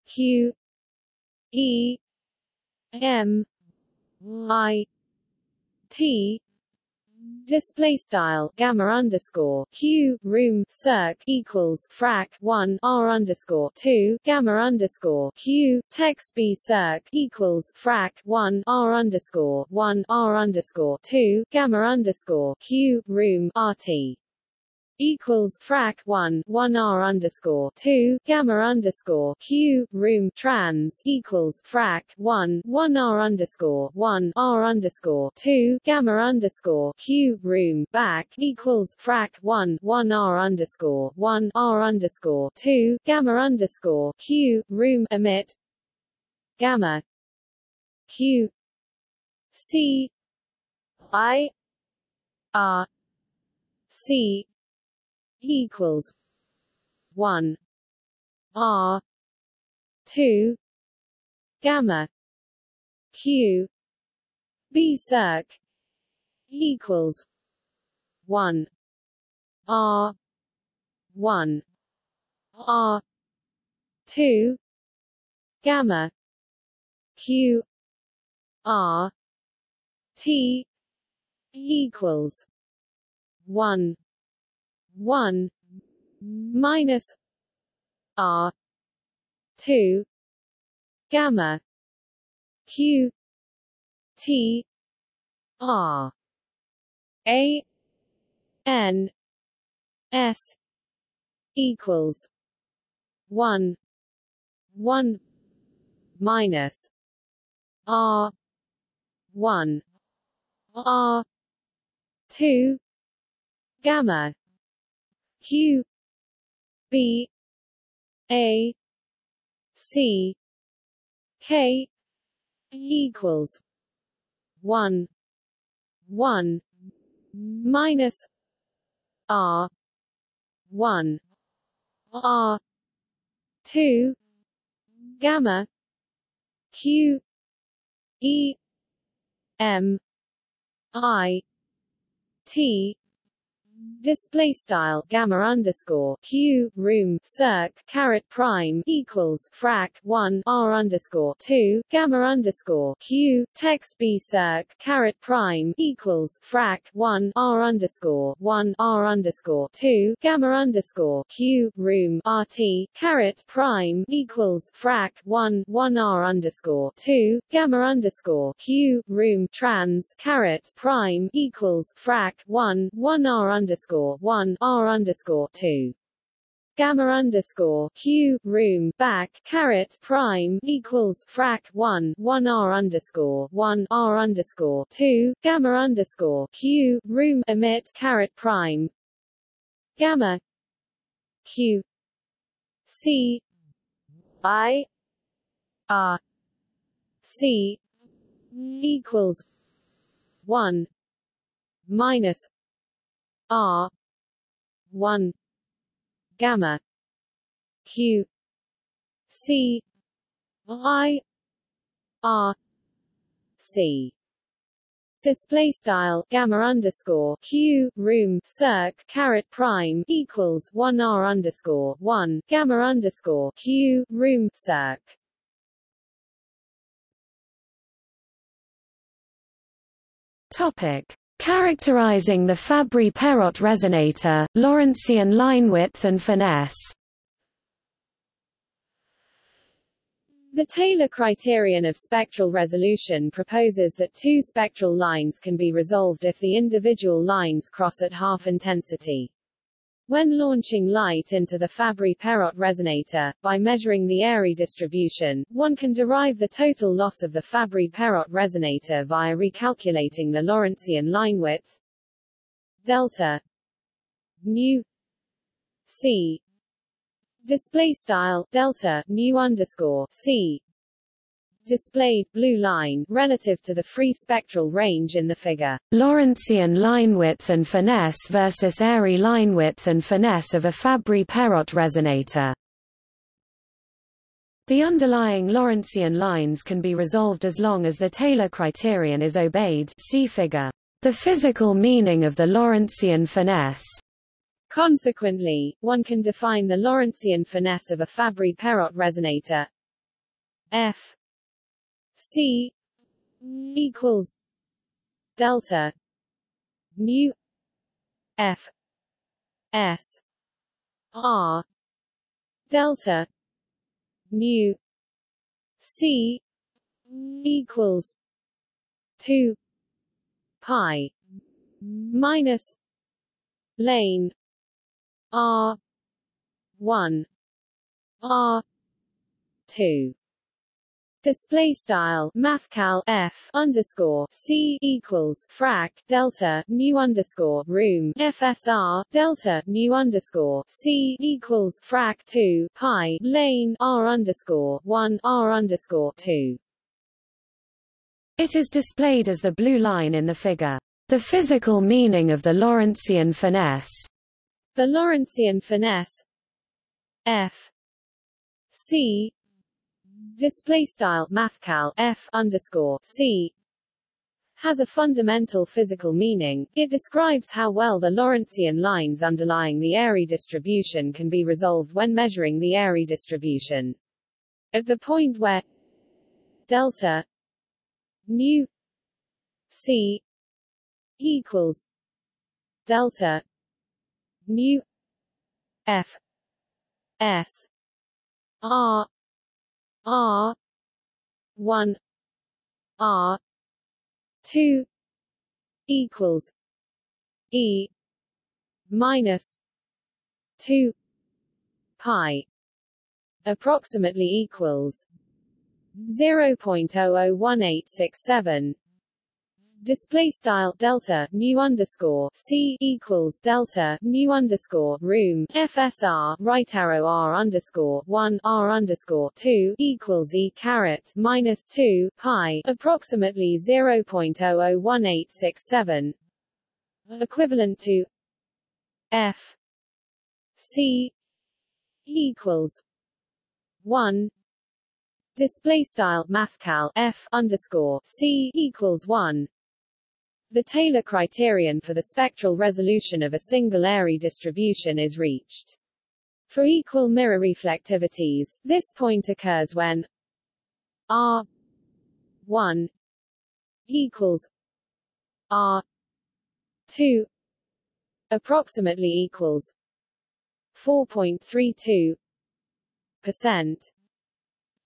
Q E M I T display style gamma underscore q room circ equals frac 1 r underscore 2 gamma underscore q text b circ equals frac 1 r underscore 1 r underscore 2 gamma underscore q room rt equals frac 1 1 r underscore 2 gamma underscore q room trans equals frac 1 1 r underscore 1 r underscore 2 gamma underscore q room back equals frac 1 1 r underscore 1 r underscore 2 gamma underscore q room emit gamma q c i r c equals one R two gamma Q B circ equals one R one R two gamma Q R T equals one 1 minus r 2 gamma q t r. A n s equals 1 1 minus r 1 r 2 gamma Q B A C K equals one one minus R one R two gamma Q E M I T display style gamma underscore q room circ caret prime equals frac 1 r underscore 2 gamma underscore q text b circ caret prime equals frac 1 r underscore 1 r underscore 2 gamma underscore q room rt caret prime equals frac 1 1 r underscore 2 gamma underscore q room trans caret prime equals frac 1 1 r underscore underscore one R underscore two. Gamma underscore q room back caret prime equals frac 1 1 r underscore 1 r underscore 2 gamma underscore q room emit caret prime. Gamma q c i r c equals 1 minus R one gamma Q C I R C display style gamma underscore q room circ caret prime equals one r underscore one gamma underscore q room circ. Topic Characterizing the Fabry-Perot resonator, Lorentzian line width and finesse The Taylor criterion of spectral resolution proposes that two spectral lines can be resolved if the individual lines cross at half intensity. When launching light into the Fabry-Perot resonator, by measuring the Airy distribution, one can derive the total loss of the Fabry-Perot resonator via recalculating the Lorentzian line width delta nu c. Display style delta nu underscore c displayed blue line relative to the free spectral range in the figure. Lorentzian line width and finesse versus Airy line width and finesse of a Fabry-Perot resonator. The underlying Lorentzian lines can be resolved as long as the Taylor criterion is obeyed see figure. The physical meaning of the Lorentzian finesse Consequently, one can define the Lorentzian finesse of a Fabry-Perot resonator f C equals delta nu f s r delta nu c equals 2 pi minus lane r 1 r 2 Display style mathcal f underscore c equals frac delta nu underscore room fsr delta nu underscore c equals frac 2 pi lane r underscore 1 r underscore 2. It is displayed as the blue line in the figure. The physical meaning of the Lorentzian finesse. The Lorentzian finesse f c display style mathcal f underscore c has a fundamental physical meaning. It describes how well the Lorentzian lines underlying the Airy distribution can be resolved when measuring the Airy distribution. At the point where delta nu c equals delta nu f s r R one R two equals E minus two pi approximately equals 0.001867 display style delta nu underscore c equals delta nu underscore room fsr right arrow r underscore one r underscore two equals e caret minus two pi approximately zero point oh oh one eight six seven equivalent to f c equals one. Display style mathcal f underscore c equals one the Taylor criterion for the spectral resolution of a single Airy distribution is reached. For equal mirror reflectivities, this point occurs when R 1 equals R 2 approximately equals 4.32 percent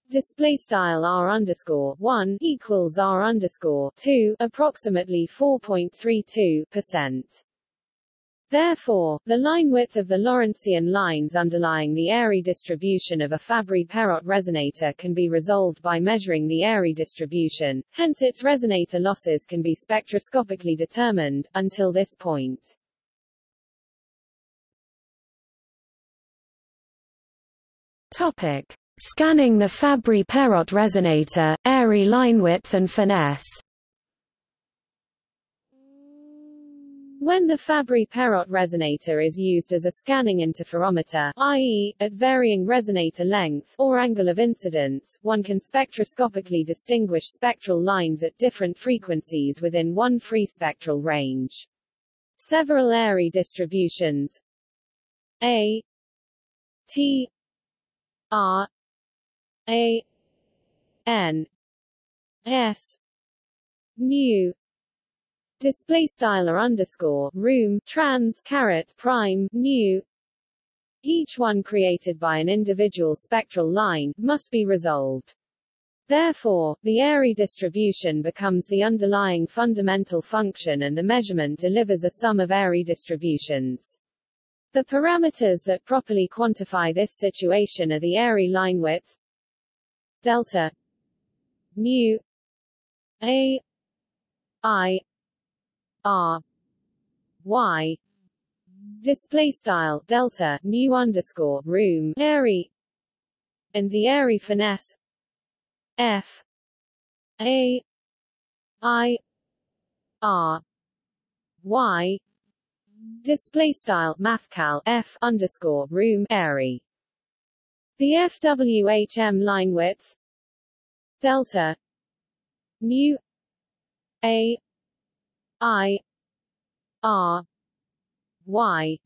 display style r underscore one equals r underscore two, approximately 4.32 percent. Therefore, the line width of the Lorentzian lines underlying the Airy distribution of a Fabry-Perot resonator can be resolved by measuring the Airy distribution, hence its resonator losses can be spectroscopically determined, until this point. Topic. Scanning the Fabry-Perot resonator, Airy linewidth and finesse When the Fabry-Perot resonator is used as a scanning interferometer, i.e., at varying resonator length, or angle of incidence, one can spectroscopically distinguish spectral lines at different frequencies within one free spectral range. Several Airy distributions A T R a N S mu display style or underscore room trans caret prime nu each one created by an individual spectral line must be resolved Therefore, the Airy distribution becomes the underlying fundamental function and the measurement delivers a sum of Airy distributions. The parameters that properly quantify this situation are the Airy line width, delta nu a i r y display style delta nu underscore room Airy and the Airy finesse f a i r y display style mathcal f underscore room Airy. The FWHM line width delta nu a i r y.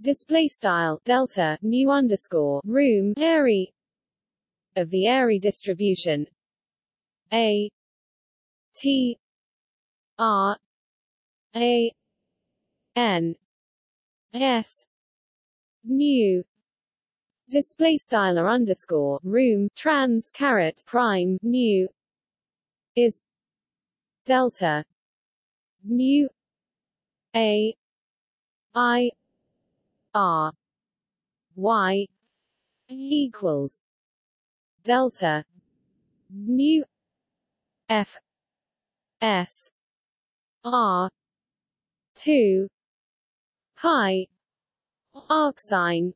Display style delta nu underscore room Airy of the Airy distribution a t r a n s nu display style or underscore room trans caret prime nu is delta nu a i r y equals delta nu f s r 2 pi arcsine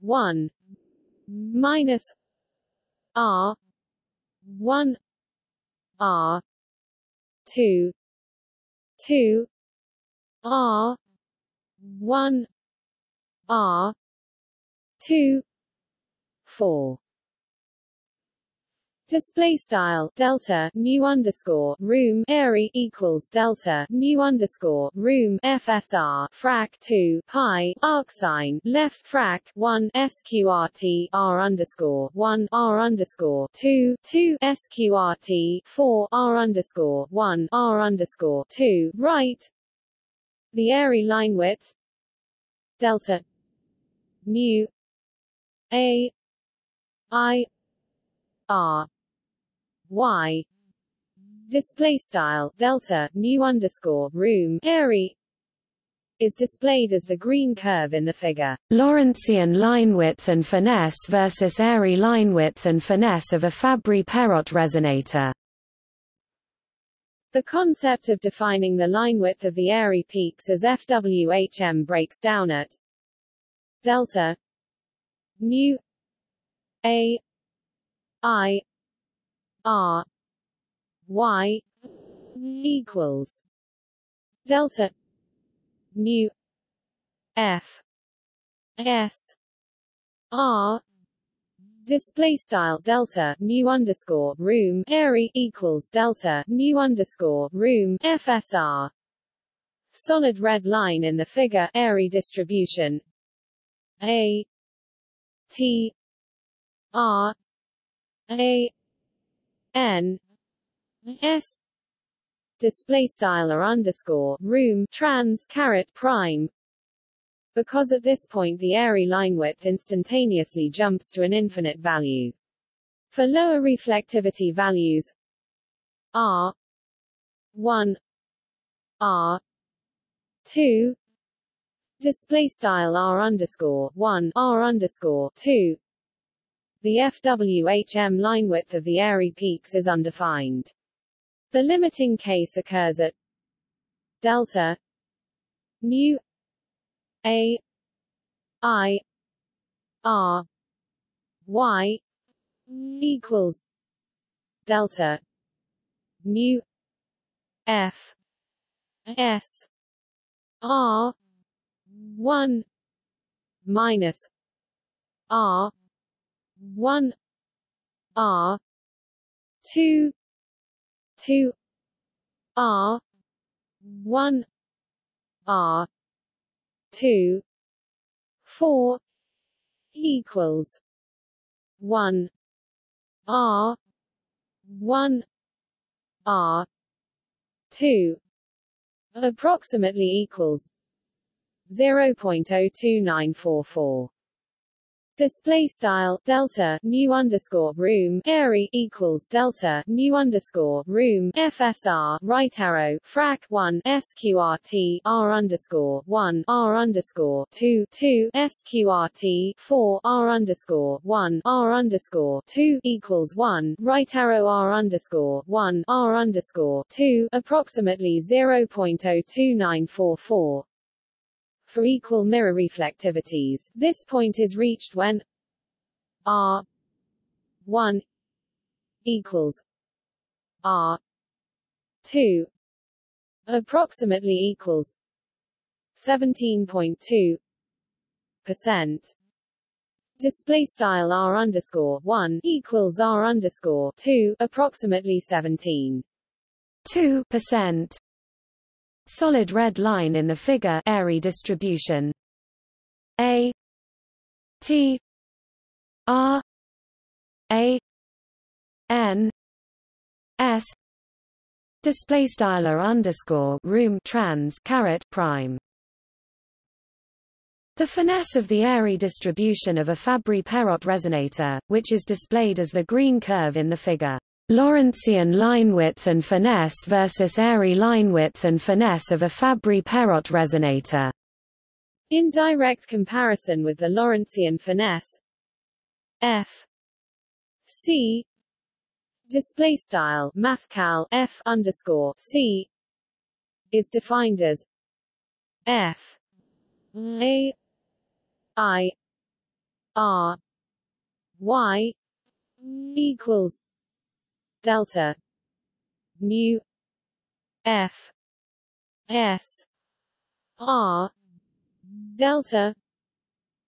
1 minus r 1 r 2 2 r 1 r 2 4 Display style delta nu underscore room Airy equals delta nu underscore room FSR frac 2 pi arcsine left frac 1 sqrt r underscore 1 r underscore 2 2 sqrt 4 r underscore 1 r underscore 2 right. The Airy line width delta nu a i r y display style delta nu underscore room Airy is displayed as the green curve in the figure. Lorentzian line width and finesse versus Airy line width and finesse of a Fabry-Perot resonator. The concept of defining the line width of the Airy peaks as FWHM breaks down at delta nu a i R Y equals delta nu F S R display style delta nu underscore room Airy equals delta nu underscore room FSR solid red line in the figure Airy distribution. A T R A n s display style or underscore room trans caret prime because at this point the airy line width instantaneously jumps to an infinite value. For lower reflectivity values r 1 r 2 display style r underscore 1 r underscore 2 the FWHM line width of the Airy peaks is undefined. The limiting case occurs at delta nu a i r y equals delta nu f s r 1 minus r one R two two R one R two four equals one R one R two approximately equals 0.02944 display style delta nu underscore room Airy equals delta nu underscore room FSR right arrow frac 1 sqrt r underscore 1 r underscore 2 2 sqrt 4 r underscore 1 r underscore 2 equals 1 right arrow r underscore 1 r underscore 2 approximately 0.02944 for equal mirror reflectivities, this point is reached when R 1 equals R 2 approximately equals 17.2 percent. Display style r underscore 1 equals r underscore 2 approximately 17 2 percent solid red line in the figure Airy distribution A T R A N S display style underscore room trans caret prime. The finesse of the Airy distribution of a Fabry-Perot resonator, which is displayed as the green curve in the figure. Lorentzian line width and finesse versus Airy line width and finesse of a Fabry-Perot resonator. In direct comparison with the Lorentzian finesse, f c display style mathcal f underscore c is defined as f a i r y equals delta nu f s r delta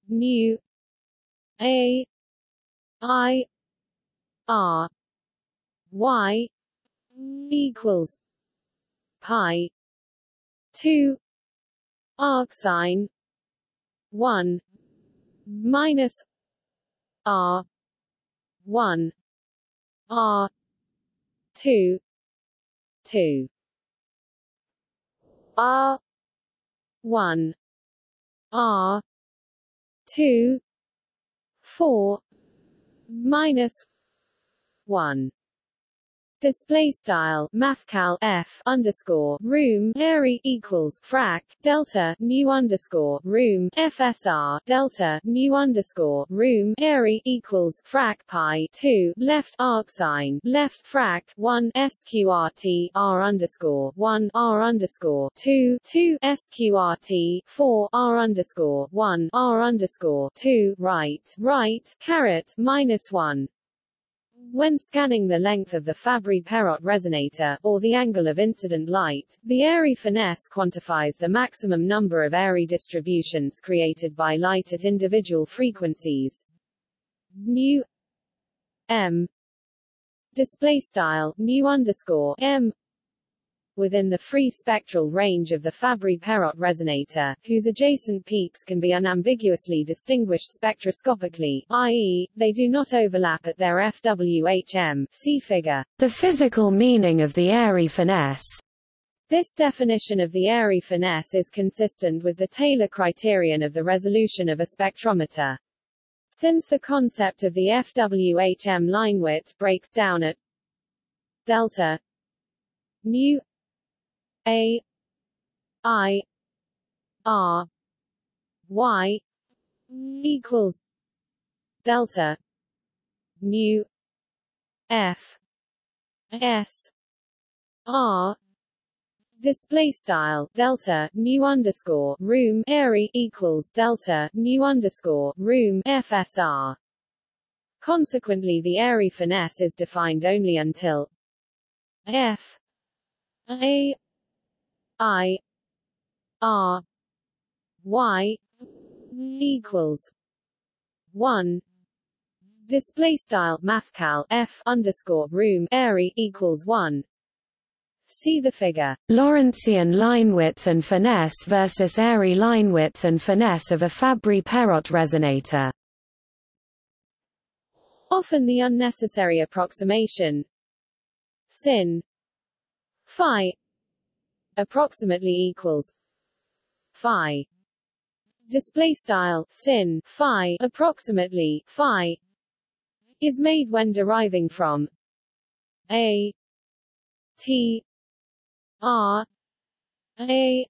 nu a i r y equals pi 2 arcsine 1 minus r 1 r 2 2 r 1 r 2 4 minus 1 display style mathcal f underscore room Airy equals frac delta nu underscore room fsr delta nu underscore room Airy equals frac pi 2 left arcsine left frac 1 sqrt r underscore 1 r underscore 2 2 sqrt 4 r underscore 1 r underscore 2 right right caret minus 1 when scanning the length of the Fabry-Perot resonator, or the angle of incident light, the Airy finesse quantifies the maximum number of Airy distributions created by light at individual frequencies. Nu m display style nu underscore m within the free spectral range of the Fabry-Perot resonator, whose adjacent peaks can be unambiguously distinguished spectroscopically, i.e., they do not overlap at their FWHM see figure. The physical meaning of the Airy finesse this definition of the Airy finesse is consistent with the Taylor criterion of the resolution of a spectrometer. Since the concept of the FWHM line width breaks down at delta nu a I R Y equals delta nu F S R display style delta nu underscore room airy equals delta nu underscore room FSR. Consequently, the airy finesse is defined only until F A I R Y equals one. Display style mathcal f underscore room airy equals one. See the figure. Lorentzian line width and finesse versus Airy line width and finesse of a Fabry-Perot resonator. Often the unnecessary approximation. Sin. Phi approximately equals phi. Display style sin phi approximately phi is made when deriving from a t r a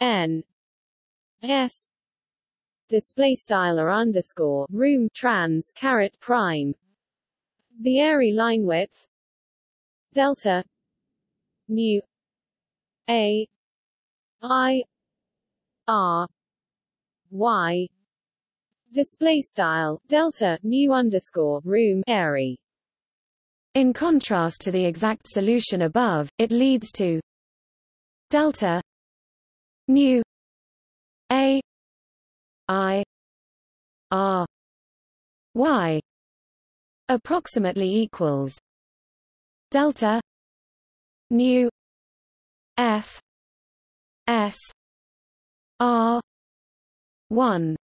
n s. Display style or underscore room trans caret prime. The airy line width delta nu a I R Y display style delta nu underscore room airy. In contrast to the exact solution above, it leads to delta nu a i r y approximately equals delta nu F S R one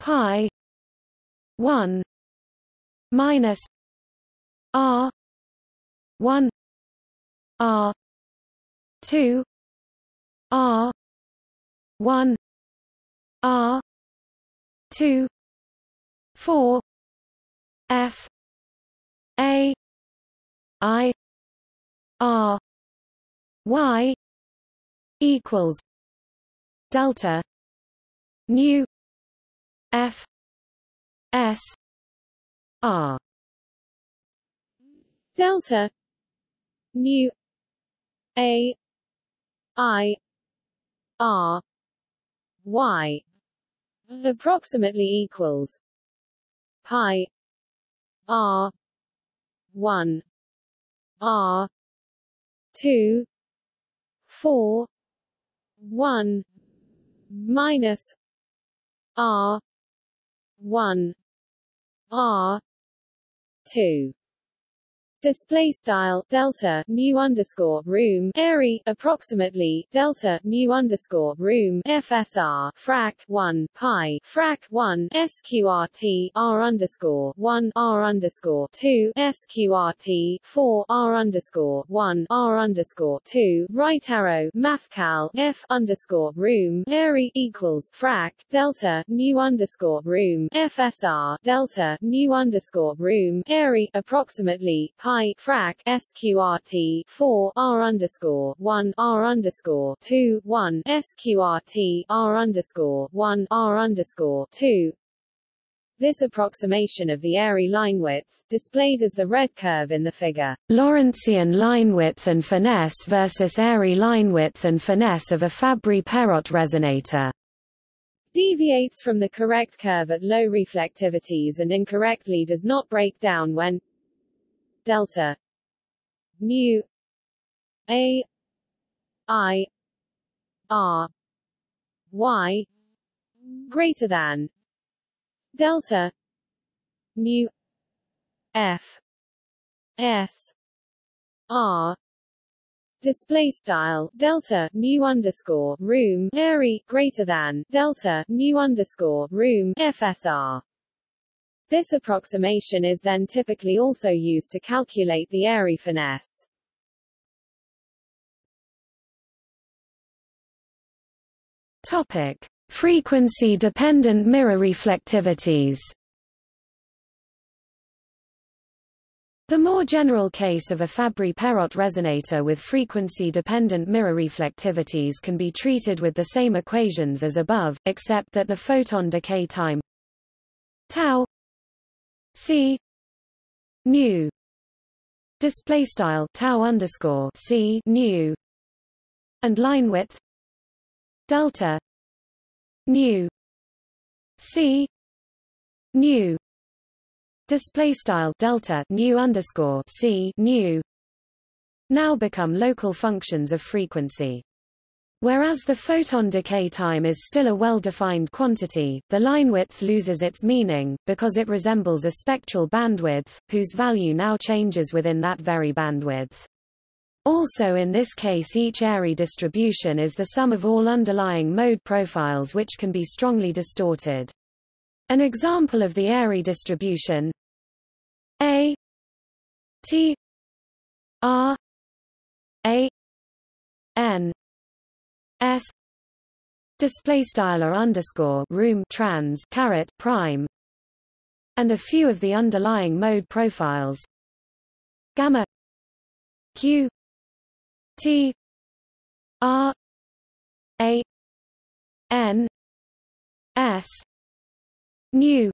pi one minus R one R two R one R two four F A I R Y equals delta nu F S R. Delta nu A I R Y approximately equals pi R one R two four one minus R one R two display style delta mu underscore room airy approximately delta mu underscore room FSR frac 1 pi frac 1 sqrt r underscore 1 r underscore 2 sqrt 4 r underscore 1 r underscore 2 right arrow mathcal f underscore room airy equals frac delta mu underscore room FSR delta mu underscore room airy approximately pi pi frac sqrt 4 r underscore 1 r underscore 2 1 sqrt r underscore 1 r underscore 2 this approximation of the Airy line width, displayed as the red curve in the figure, Lorentzian line width and finesse versus Airy line width and finesse of a Fabry-Perot resonator, deviates from the correct curve at low reflectivities and incorrectly does not break down when delta. Mu a i r y greater than delta mu f s r. Display style delta mu underscore room airy greater than delta mu underscore room fsr this approximation is then typically also used to calculate the Airy finesse. Topic: Frequency-dependent mirror reflectivities. The more general case of a Fabry-Perot resonator with frequency-dependent mirror reflectivities can be treated with the same equations as above, except that the photon decay time tau C nu display style tau underscore C nu and line width delta nu C nu display style delta nu underscore C nu now become local functions of frequency Whereas the photon decay time is still a well-defined quantity, the line width loses its meaning, because it resembles a spectral bandwidth, whose value now changes within that very bandwidth. Also in this case each Airy distribution is the sum of all underlying mode profiles which can be strongly distorted. An example of the Airy distribution A T R A N S display style or underscore room trans caret prime and a few of the underlying mode profiles. Gamma q t r a n s nu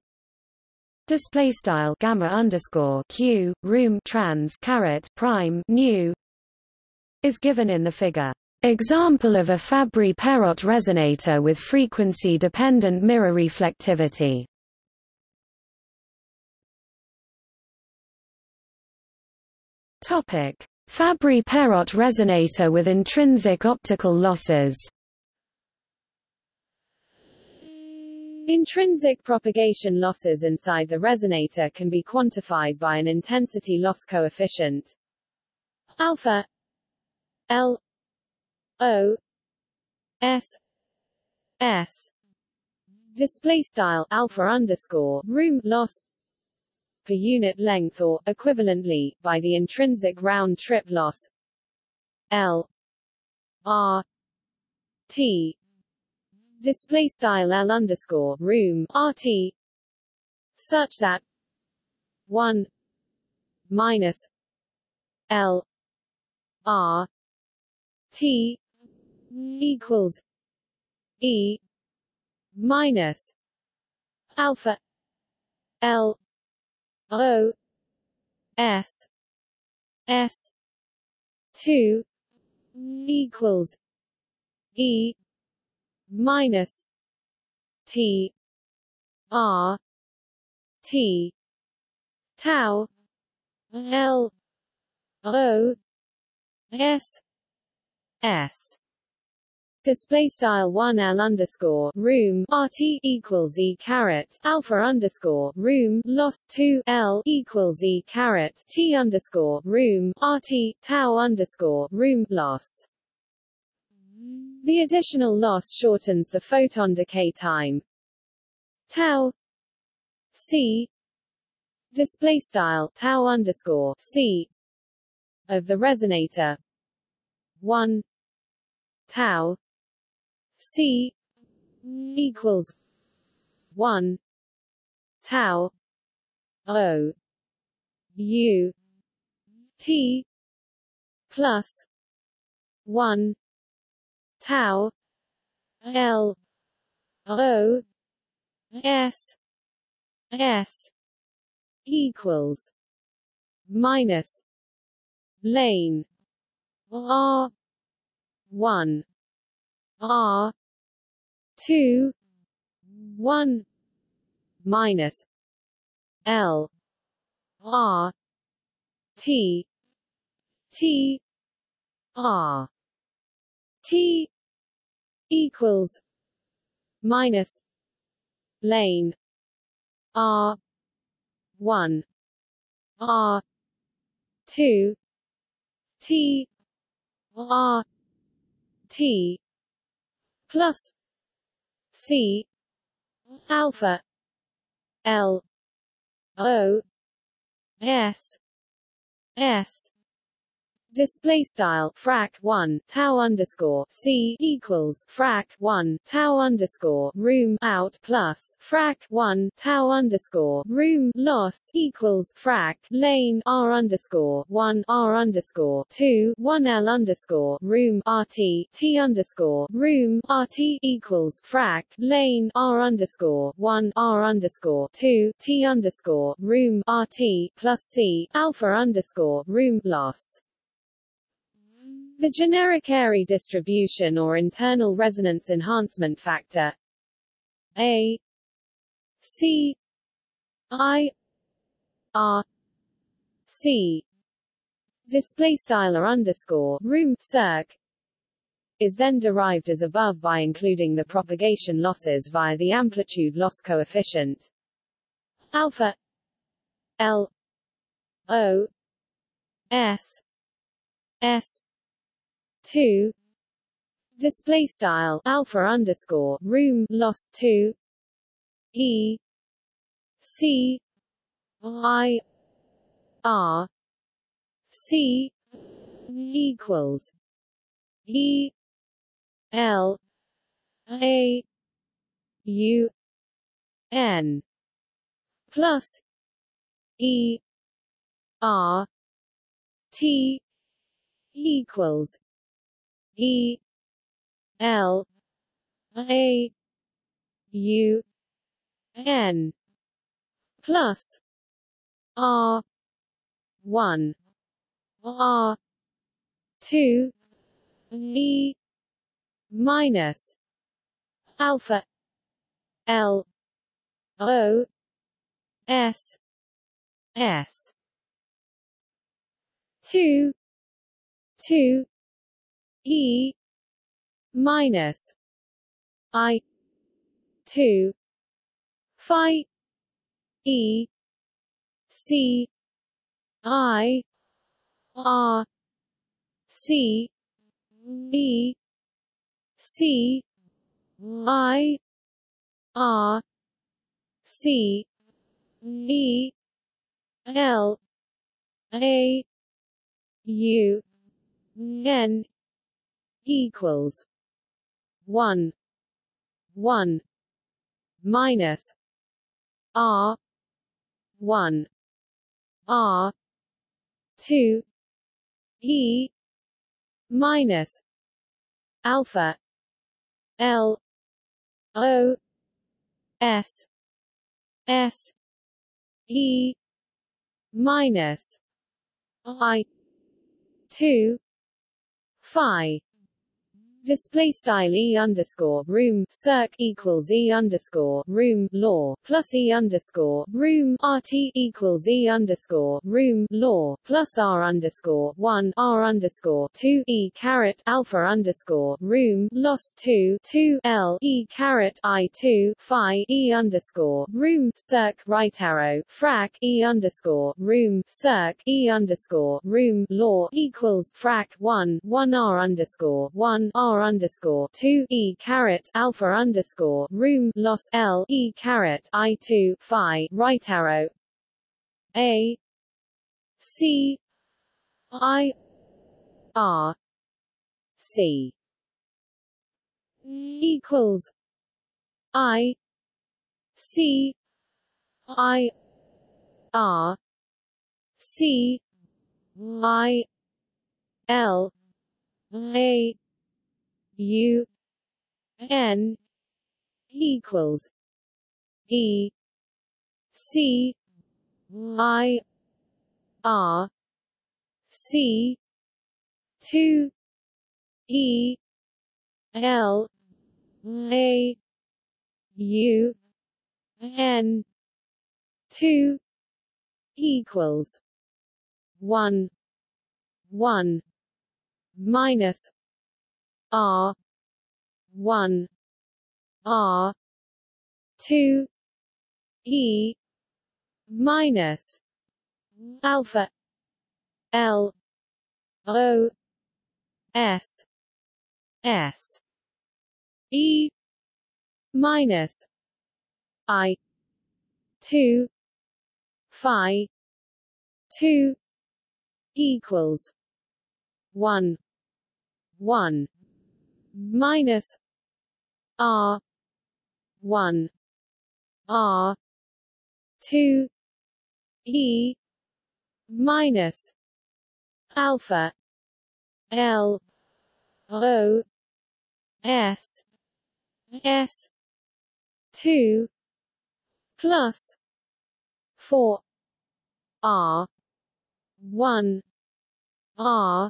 display style gamma underscore q room trans caret prime nu is given in the figure Example of a Fabry-Perot resonator with frequency-dependent mirror reflectivity. Topic: Fabry-Perot resonator with intrinsic optical losses. Intrinsic propagation losses inside the resonator can be quantified by an intensity loss coefficient alpha L O S S. Display style alpha underscore room loss per unit length or equivalently by the intrinsic round trip loss L R T. Display style L underscore room RT such that one minus L R T equals E minus alpha L O S S two equals E minus T R T tau L O S S display style 1 L underscore room RT equals E caret alpha underscore room loss 2 L equals E caret T underscore room RT tau underscore room loss. The additional loss shortens the photon decay time tau C display style tau underscore C of the resonator 1 tau C equals one tau O U T plus one tau L O S S equals minus lane R one R two one minus L R T T R T equals minus lane R one R two T R T plus. C. Alpha. L. O. S. S Display style frac 1 tau underscore c equals frac 1 tau underscore room out plus frac 1 tau underscore room loss equals frac lane r underscore 1 r underscore 2 1 l underscore room rt t underscore room rt equals frac lane r underscore 1 r underscore 2 t underscore room rt plus c alpha underscore room loss the generic Airy distribution or internal resonance enhancement factor A C I R C display style underscore room circ is then derived as above by including the propagation losses via the amplitude loss coefficient alpha L O S S two. Display style alpha underscore room loss two. E. C. I. R. C. equals E. L. A. U. N. Plus E. R. T. equals E L A U N plus R one R two E minus alpha L O S S two two E minus I two Phi E C I R C E C I R C E L A U n equals one one minus R one R two E minus alpha L O S S E minus I two Phi display style e underscore room circ equals e underscore room law plus e underscore room rt equals e underscore room law plus r underscore one r underscore two e caret alpha underscore room lost two two l e caret i two phi e underscore room circ right arrow frac e underscore room circ e underscore room law equals frac one one r underscore one r underscore two E caret alpha underscore room loss L E caret I two Phi right arrow. A. C. I. R. C. Equals I. C. I. R. C. I L. A U N equals E C I R C two E L A U N two equals one one minus R one R two E minus alpha L O S S E minus I two Phi two equals one one minus R one R two E minus alpha L O S S two plus four R one R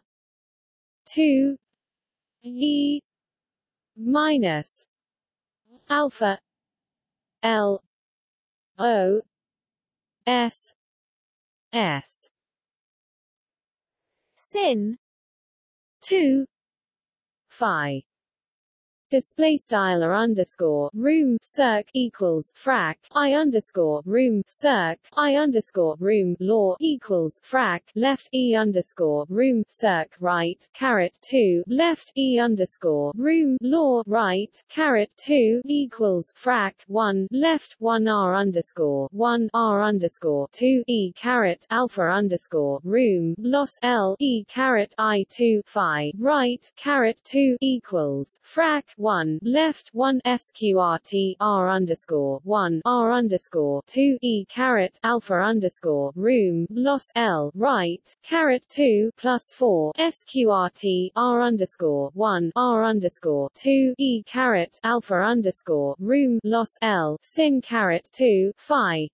two E minus alpha L O S S. Sin 2 phi display style or underscore room circ equals frac i underscore room circ i underscore room law equals frac left e underscore room circ right caret 2 left e underscore room law right caret 2 equals frac 1 left 1 r underscore 1 r underscore 2 e caret alpha underscore room loss l e caret i 2 phi right caret 2 equals frac 1 left 1 sqrt r underscore 1 r underscore 2 e caret alpha underscore room loss l right caret 2 plus 4 sqrt r underscore 1 r underscore 2 e caret alpha underscore room loss l sin caret 2 phi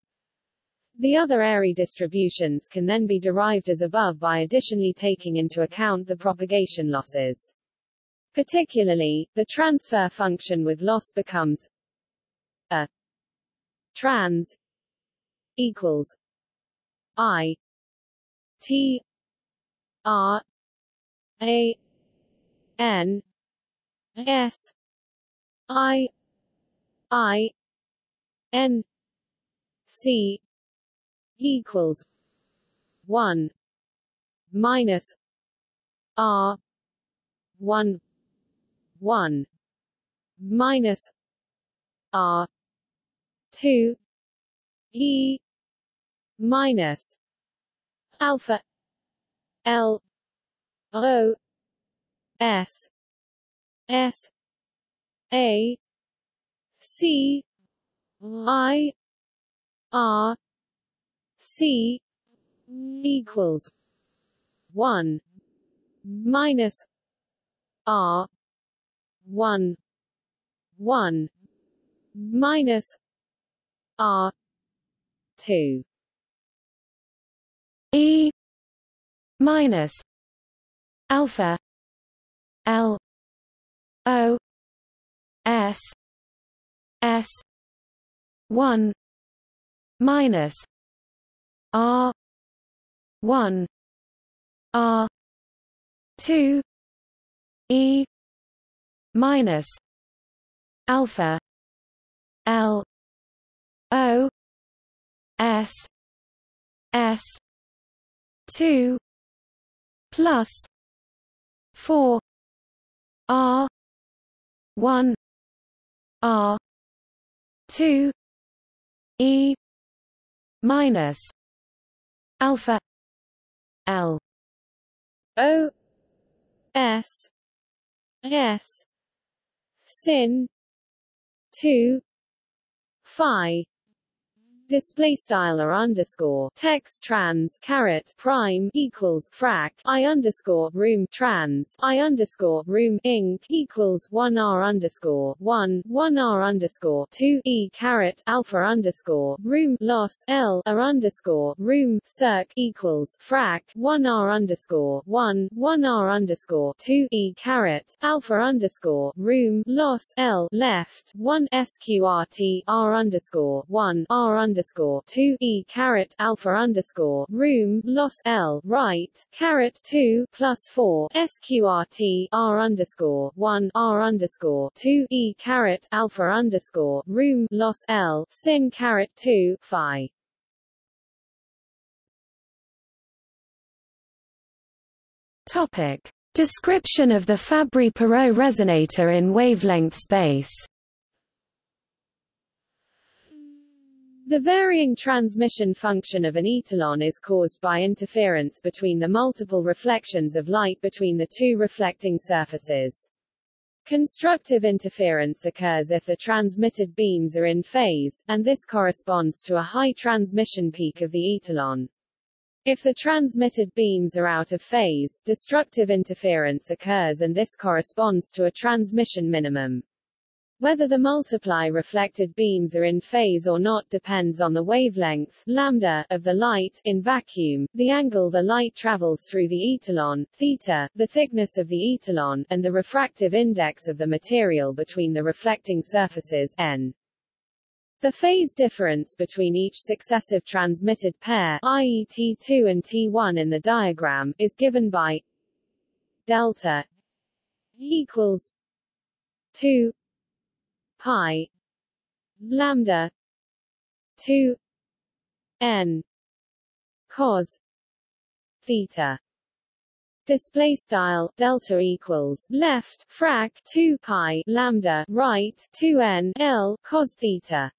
the other Airy distributions can then be derived as above by additionally taking into account the propagation losses. Particularly, the transfer function with loss becomes a trans equals i t r a n s i i n c equals 1 minus r 1 1 minus R two E minus alpha L O S S A C I R C equals one minus R one one minus R two. E minus alpha L O S S one minus R one R two E minus alpha L O S S two plus four R one R two E minus alpha L O S S sin two phi display style or underscore text trans caret prime equals frac i underscore room trans i underscore room inc equals one r underscore one one r underscore two e caret alpha underscore room loss l r underscore room circ equals frac one r underscore one one r underscore two e caret alpha underscore room loss l left one sqrt r underscore one r underscore two E caret alpha underscore room loss L right caret two plus four SQRT R underscore one R underscore two E caret alpha underscore room loss L sin caret two Phi Topic. Description of the Fabry-Perot resonator in wavelength space The varying transmission function of an etalon is caused by interference between the multiple reflections of light between the two reflecting surfaces. Constructive interference occurs if the transmitted beams are in phase, and this corresponds to a high transmission peak of the etalon. If the transmitted beams are out of phase, destructive interference occurs and this corresponds to a transmission minimum. Whether the multiply reflected beams are in phase or not depends on the wavelength lambda of the light in vacuum, the angle the light travels through the etalon theta, the thickness of the etalon, and the refractive index of the material between the reflecting surfaces n. The phase difference between each successive transmitted pair, i.e. T2 and T1 in the diagram, is given by delta equals 2 pi lambda 2 n cos theta. Display style delta equals left frac 2 pi lambda right 2 n l cos theta.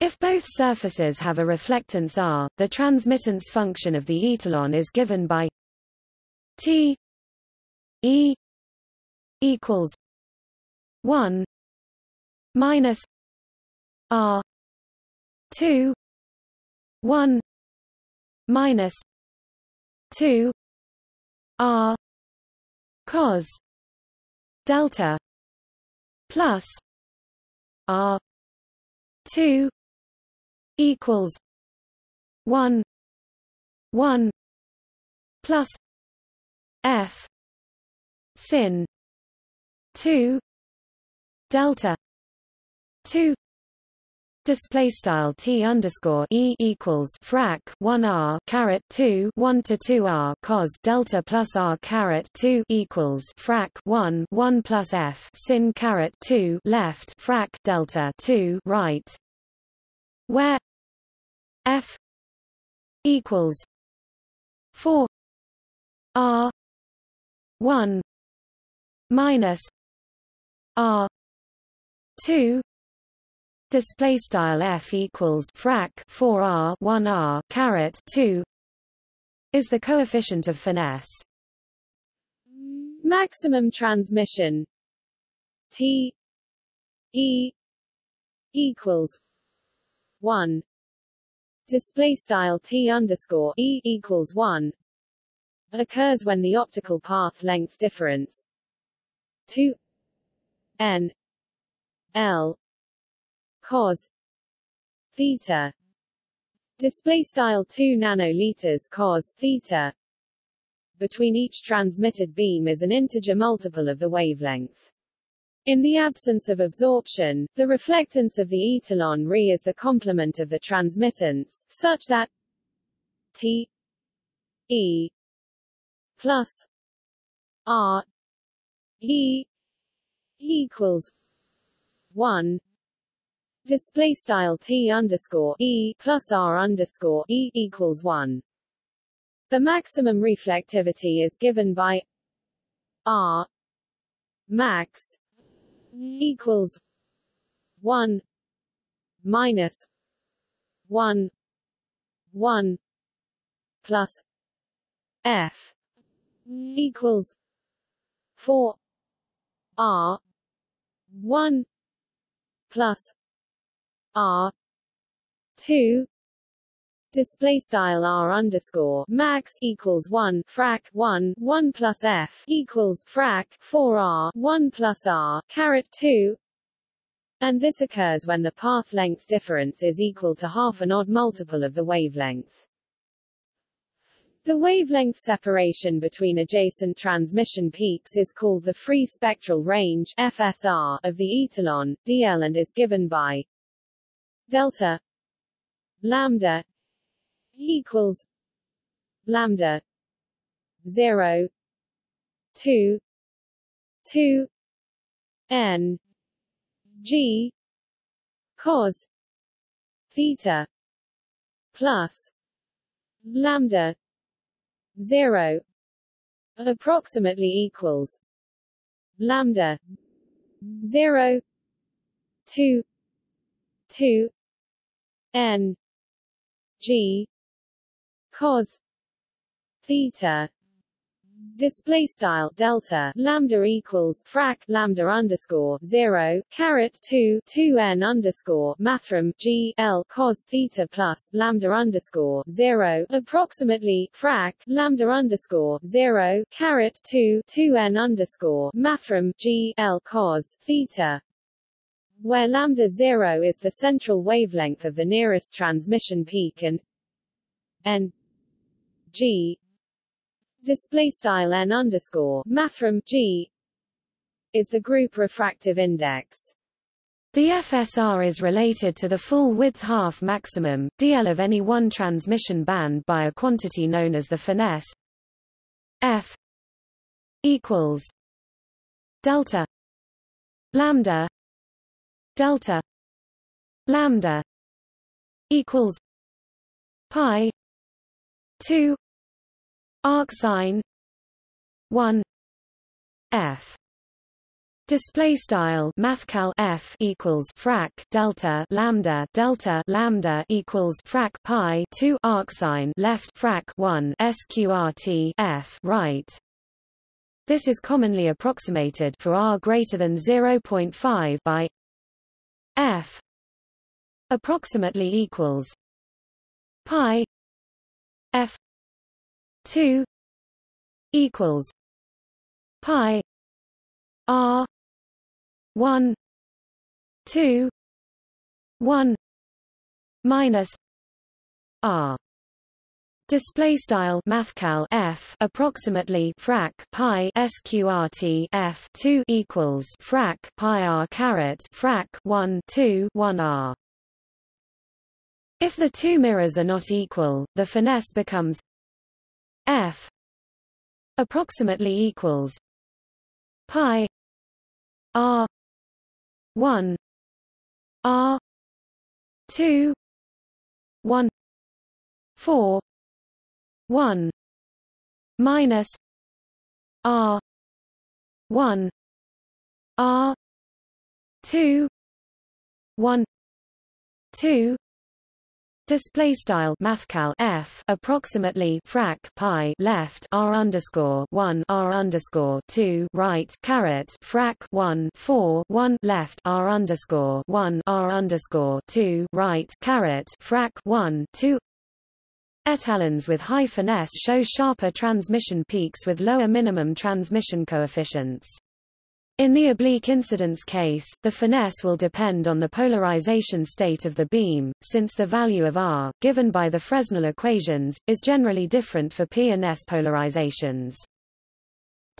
If both surfaces have a reflectance r, the transmittance function of the etalon is given by T E equals 1 minus R 2 1 minus 2 R cos delta plus R 2 equals 1 1 plus F sin 2 delta 2 display style t underscore e equals frac 1 r caret 2 1 to 2 r cos delta plus r caret 2 equals frac 1 1 plus f sin caret 2 left frac delta 2 right where f equals 4 r 1 minus r 2 display style f equals frac 4r 1r caret 2 is the coefficient of finesse. Maximum transmission. T E equals one. Display style T underscore E equals one occurs when the optical path length difference 2 n l cos theta. Display style 2 nanoliters cos theta. Between each transmitted beam is an integer multiple of the wavelength. In the absence of absorption, the reflectance of the etalon Re is the complement of the transmittance, such that T E plus R E equals one display style T underscore E plus R underscore E equals one. The maximum reflectivity is given by R max equals one minus one one plus F equals four R one plus R two display style r underscore max equals 1 frac 1 1 plus f equals frac 4 r 1 plus r caret 2 and this occurs when the path length difference is equal to half an odd multiple of the wavelength. The wavelength separation between adjacent transmission peaks is called the free spectral range FSR of the etalon, dl and is given by delta lambda equals lambda 0 2 2 n g cos theta plus lambda 0 approximately equals lambda 0 2 2 n g cos theta display style delta lambda equals frac lambda underscore zero caret two two n underscore mathrm g l cos theta plus lambda underscore zero approximately frac lambda underscore zero caret two two n underscore mathrm g l cos theta where lambda zero is the central wavelength of the nearest transmission peak and n G display style n underscore mathrm G is the group refractive index. The FSR is related to the full width half maximum, dl of any one transmission band by a quantity known as the finesse f equals delta lambda delta lambda equals pi 2 arcsine 1 f Display style mathcal f equals frac delta lambda delta lambda equals frac pi 2 arcsine left frac 1 sqrt f right. This is commonly approximated for r greater than 0.5 by f approximately equals pi f 2 equals pi r 1 2 1 minus r Display style mathcal f approximately frac pi sqrt f 2 equals frac pi r caret frac 1 2 1 r. If the two mirrors are not equal, the finesse becomes f approximately equals pi r 1 r 2 1 4 1 minus r 1 r 2 1 2 Display style mathcal f approximately frac pi left r underscore one r underscore two right caret frac one four one left r underscore one r underscore two right caret frac one two Etalons with high finesse show sharper transmission peaks with lower minimum transmission coefficients. In the oblique incidence case, the finesse will depend on the polarization state of the beam, since the value of R, given by the Fresnel equations, is generally different for P and S polarizations.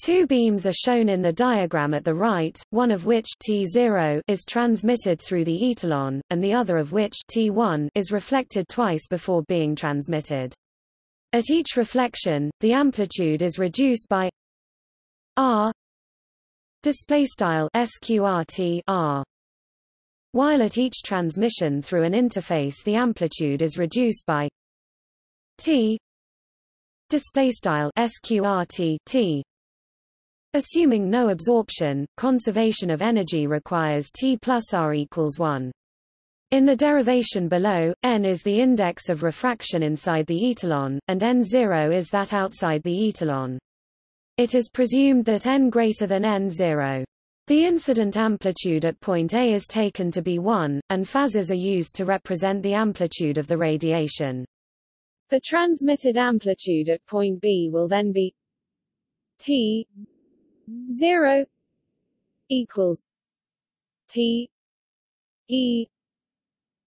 Two beams are shown in the diagram at the right, one of which T0 is transmitted through the etalon, and the other of which T1 is reflected twice before being transmitted. At each reflection, the amplitude is reduced by R display style sqrt r while at each transmission through an interface the amplitude is reduced by t. Display style sqrt t assuming no absorption conservation of energy requires t plus r equals 1 in the derivation below, n is the index of refraction inside the etalon, and n0 is that outside the etalon. It is presumed that n greater than n0. The incident amplitude at point A is taken to be 1, and phasors are used to represent the amplitude of the radiation. The transmitted amplitude at point B will then be T 0 equals T E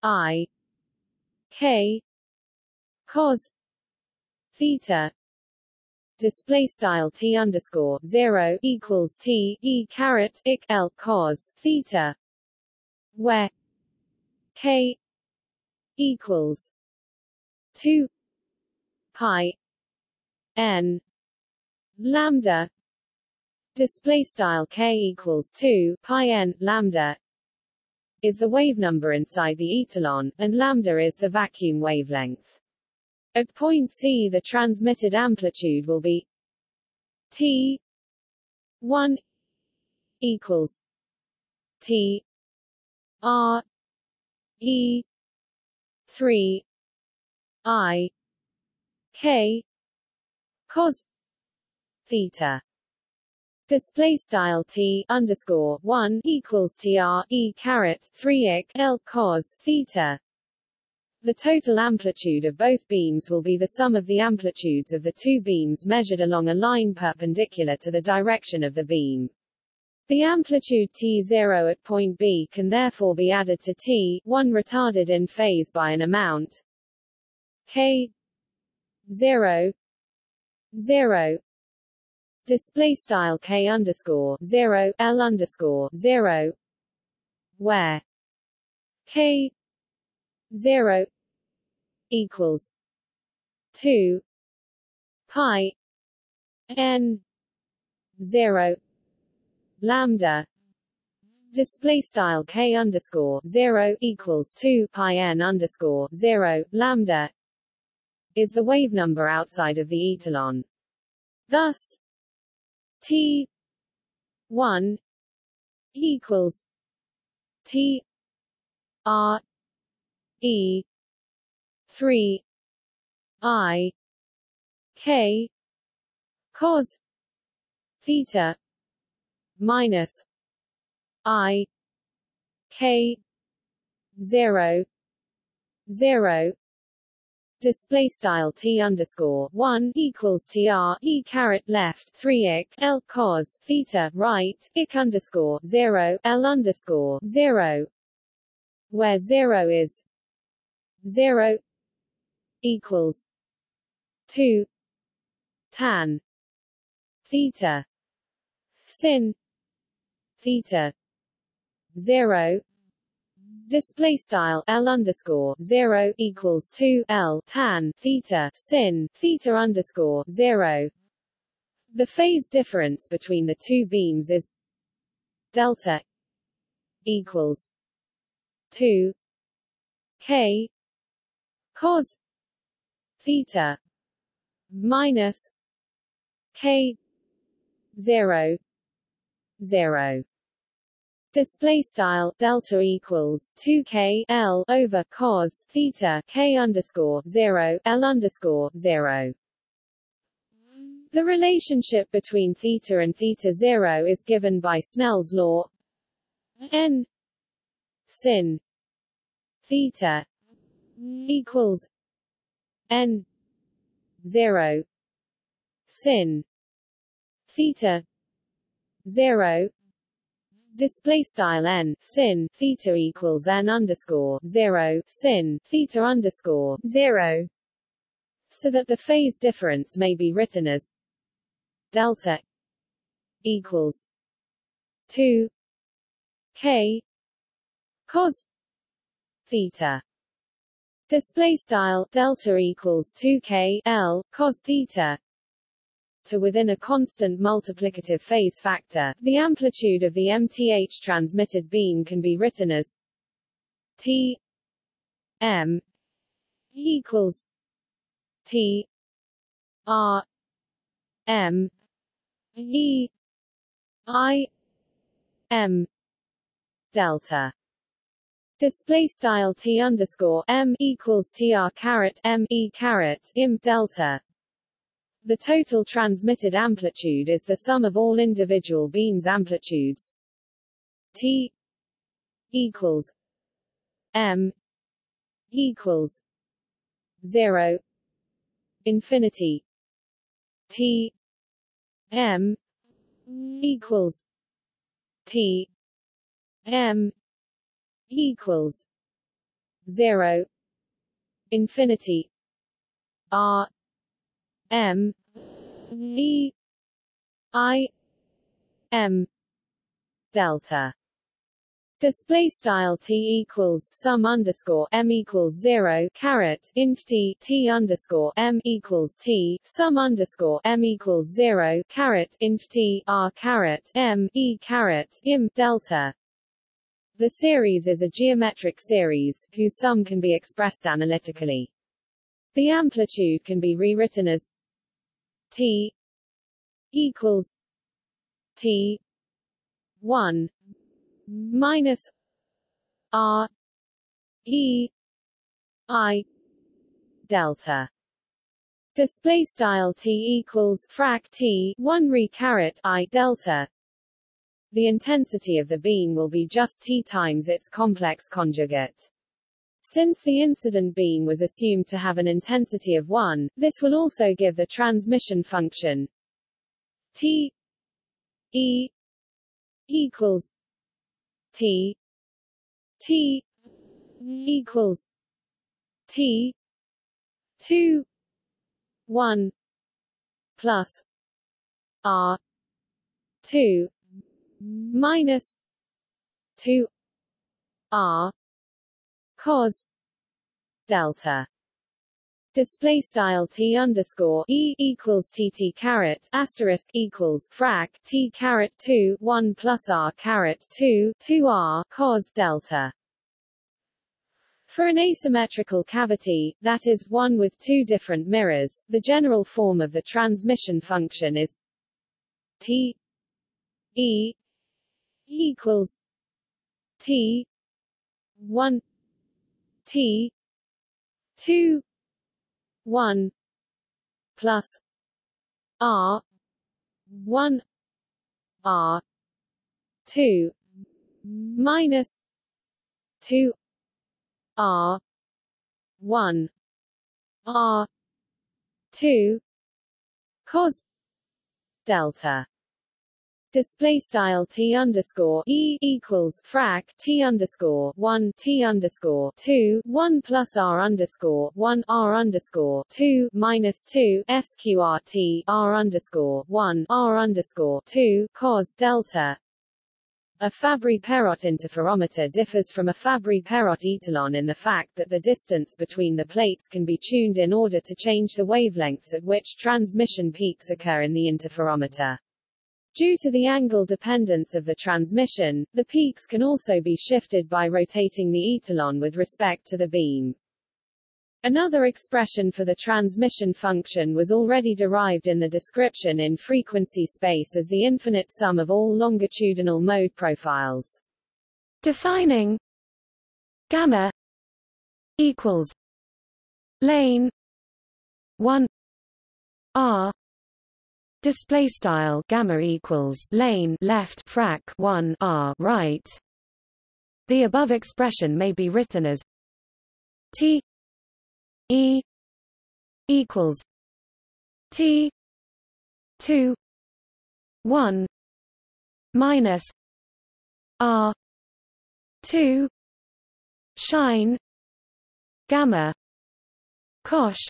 I K cos theta display style t underscore zero equals t e caret ik l cos theta, where k equals two pi n lambda display style k equals 2 pi n lambda is the wave number inside the etalon, and lambda is the vacuum wavelength. At point C the transmitted amplitude will be T 1 equals T R E 3 I K cos theta. Display style T underscore one equals TR E caret three ik L cos theta the total amplitude of both beams will be the sum of the amplitudes of the two beams measured along a line perpendicular to the direction of the beam. The amplitude T0 at point B can therefore be added to T1 retarded in phase by an amount K 0 0 display style K underscore 0 L underscore 0 where K 0 equals 2 pi n 0 lambda. Display style k underscore 0 equals 2 pi n underscore 0 lambda is the wave number outside of the etalon thus t 1 equals t r E three I K cos theta minus I K zero zero. Display style t underscore one equals tr e caret left three ik l cos theta right ik underscore zero l underscore zero where zero is 0 equals 2 tan theta sin theta 0 display style L underscore 0 equals 2 L tan theta sin theta underscore 0 the phase difference between the two beams is delta equals 2 K cos theta minus k 0 0 Display style delta equals 2 k l over cos theta k underscore 0 l underscore 0. The relationship between theta and theta 0 is given by Snell's law n sin theta equals n 0 sin theta 0 display style n sin theta equals n underscore 0 sin theta underscore 0 so that the phase difference may be written as delta equals 2 k cos theta display style delta equals 2k l cos theta to within a constant multiplicative phase factor. The amplitude of the mth transmitted beam can be written as t m equals t r m e i m delta Display style t underscore m equals tr caret m e caret im delta. The total transmitted amplitude is the sum of all individual beams' amplitudes. T equals m equals zero infinity T m equals T m equals zero infinity R M E I M delta. Display style t equals sum underscore m equals zero caret inf t t underscore m equals t sum underscore m equals zero caret inf t r caret m e caret im delta the series is a geometric series, whose sum can be expressed analytically. The amplitude can be rewritten as T equals T 1 minus R E I delta display style T equals frac T 1 re caret I delta the intensity of the beam will be just T times its complex conjugate. Since the incident beam was assumed to have an intensity of 1, this will also give the transmission function T E equals T T equals T 2 1 plus R 2 minus 2 r cos delta. Display style t underscore e equals tt caret asterisk equals frac t caret 2 1 plus r caret 2 2 r cos delta. For an asymmetrical cavity, that is, one with two different mirrors, the general form of the transmission function is T E equals T one T two one plus R one R two minus two R one R two cos delta display style t underscore e equals frac t underscore one t underscore two one plus r underscore one r underscore two minus two sqrt r underscore one r underscore two cos delta. A Fabry-Perot interferometer differs from a Fabry-Perot etalon in the fact that the distance between the plates can be tuned in order to change the wavelengths at which transmission peaks occur in the interferometer. Due to the angle dependence of the transmission, the peaks can also be shifted by rotating the etalon with respect to the beam. Another expression for the transmission function was already derived in the description in frequency space as the infinite sum of all longitudinal mode profiles. Defining gamma equals lane 1 r display style gamma equals lane left frac 1 r right. The above expression may be written as t e equals t 2 1 minus r 2 shine gamma cosh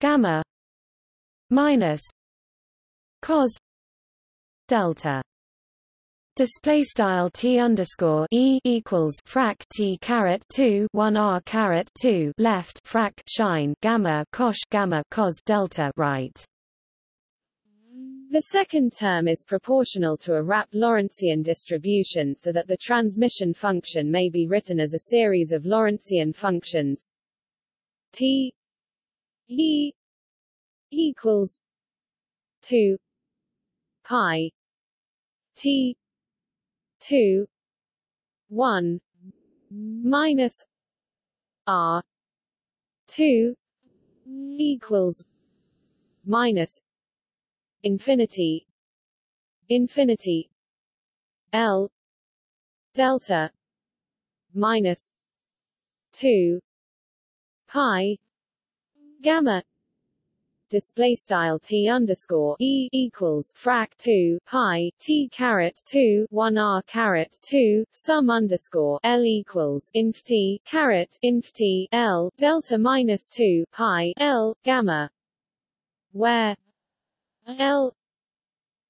gamma minus cos delta display style t underscore e equals frac t caret 2 1 r caret 2 left frac sinh gamma cosh gamma cos delta right. The second term is proportional to a wrapped Lorentzian distribution so that the transmission function may be written as a series of Lorentzian functions. T e equals 2 pi t 2 1 minus r 2 equals minus infinity infinity L delta minus 2 pi gamma display style t underscore e equals frac 2 pi t caret 2 1 r caret 2 sum underscore l equals inf t caret inf t l delta minus 2 pi l gamma where L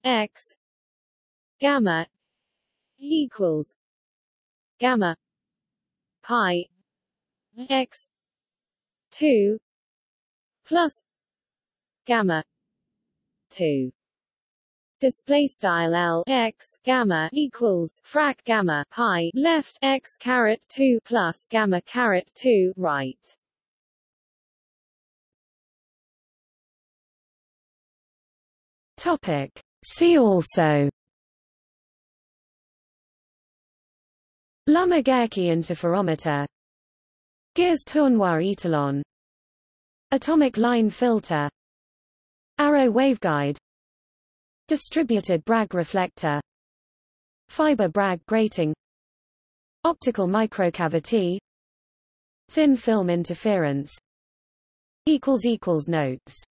X gamma equals gamma pi X two plus gamma two. Display style L X gamma equals frac gamma pi left X caret 2 plus gamma caret 2 right. Topic. See also. Lummer-Gehrcke interferometer. Gires-Tournois etalon Atomic line filter Arrow waveguide. Distributed Bragg reflector. Fiber Bragg grating. Optical microcavity. Thin film interference. Notes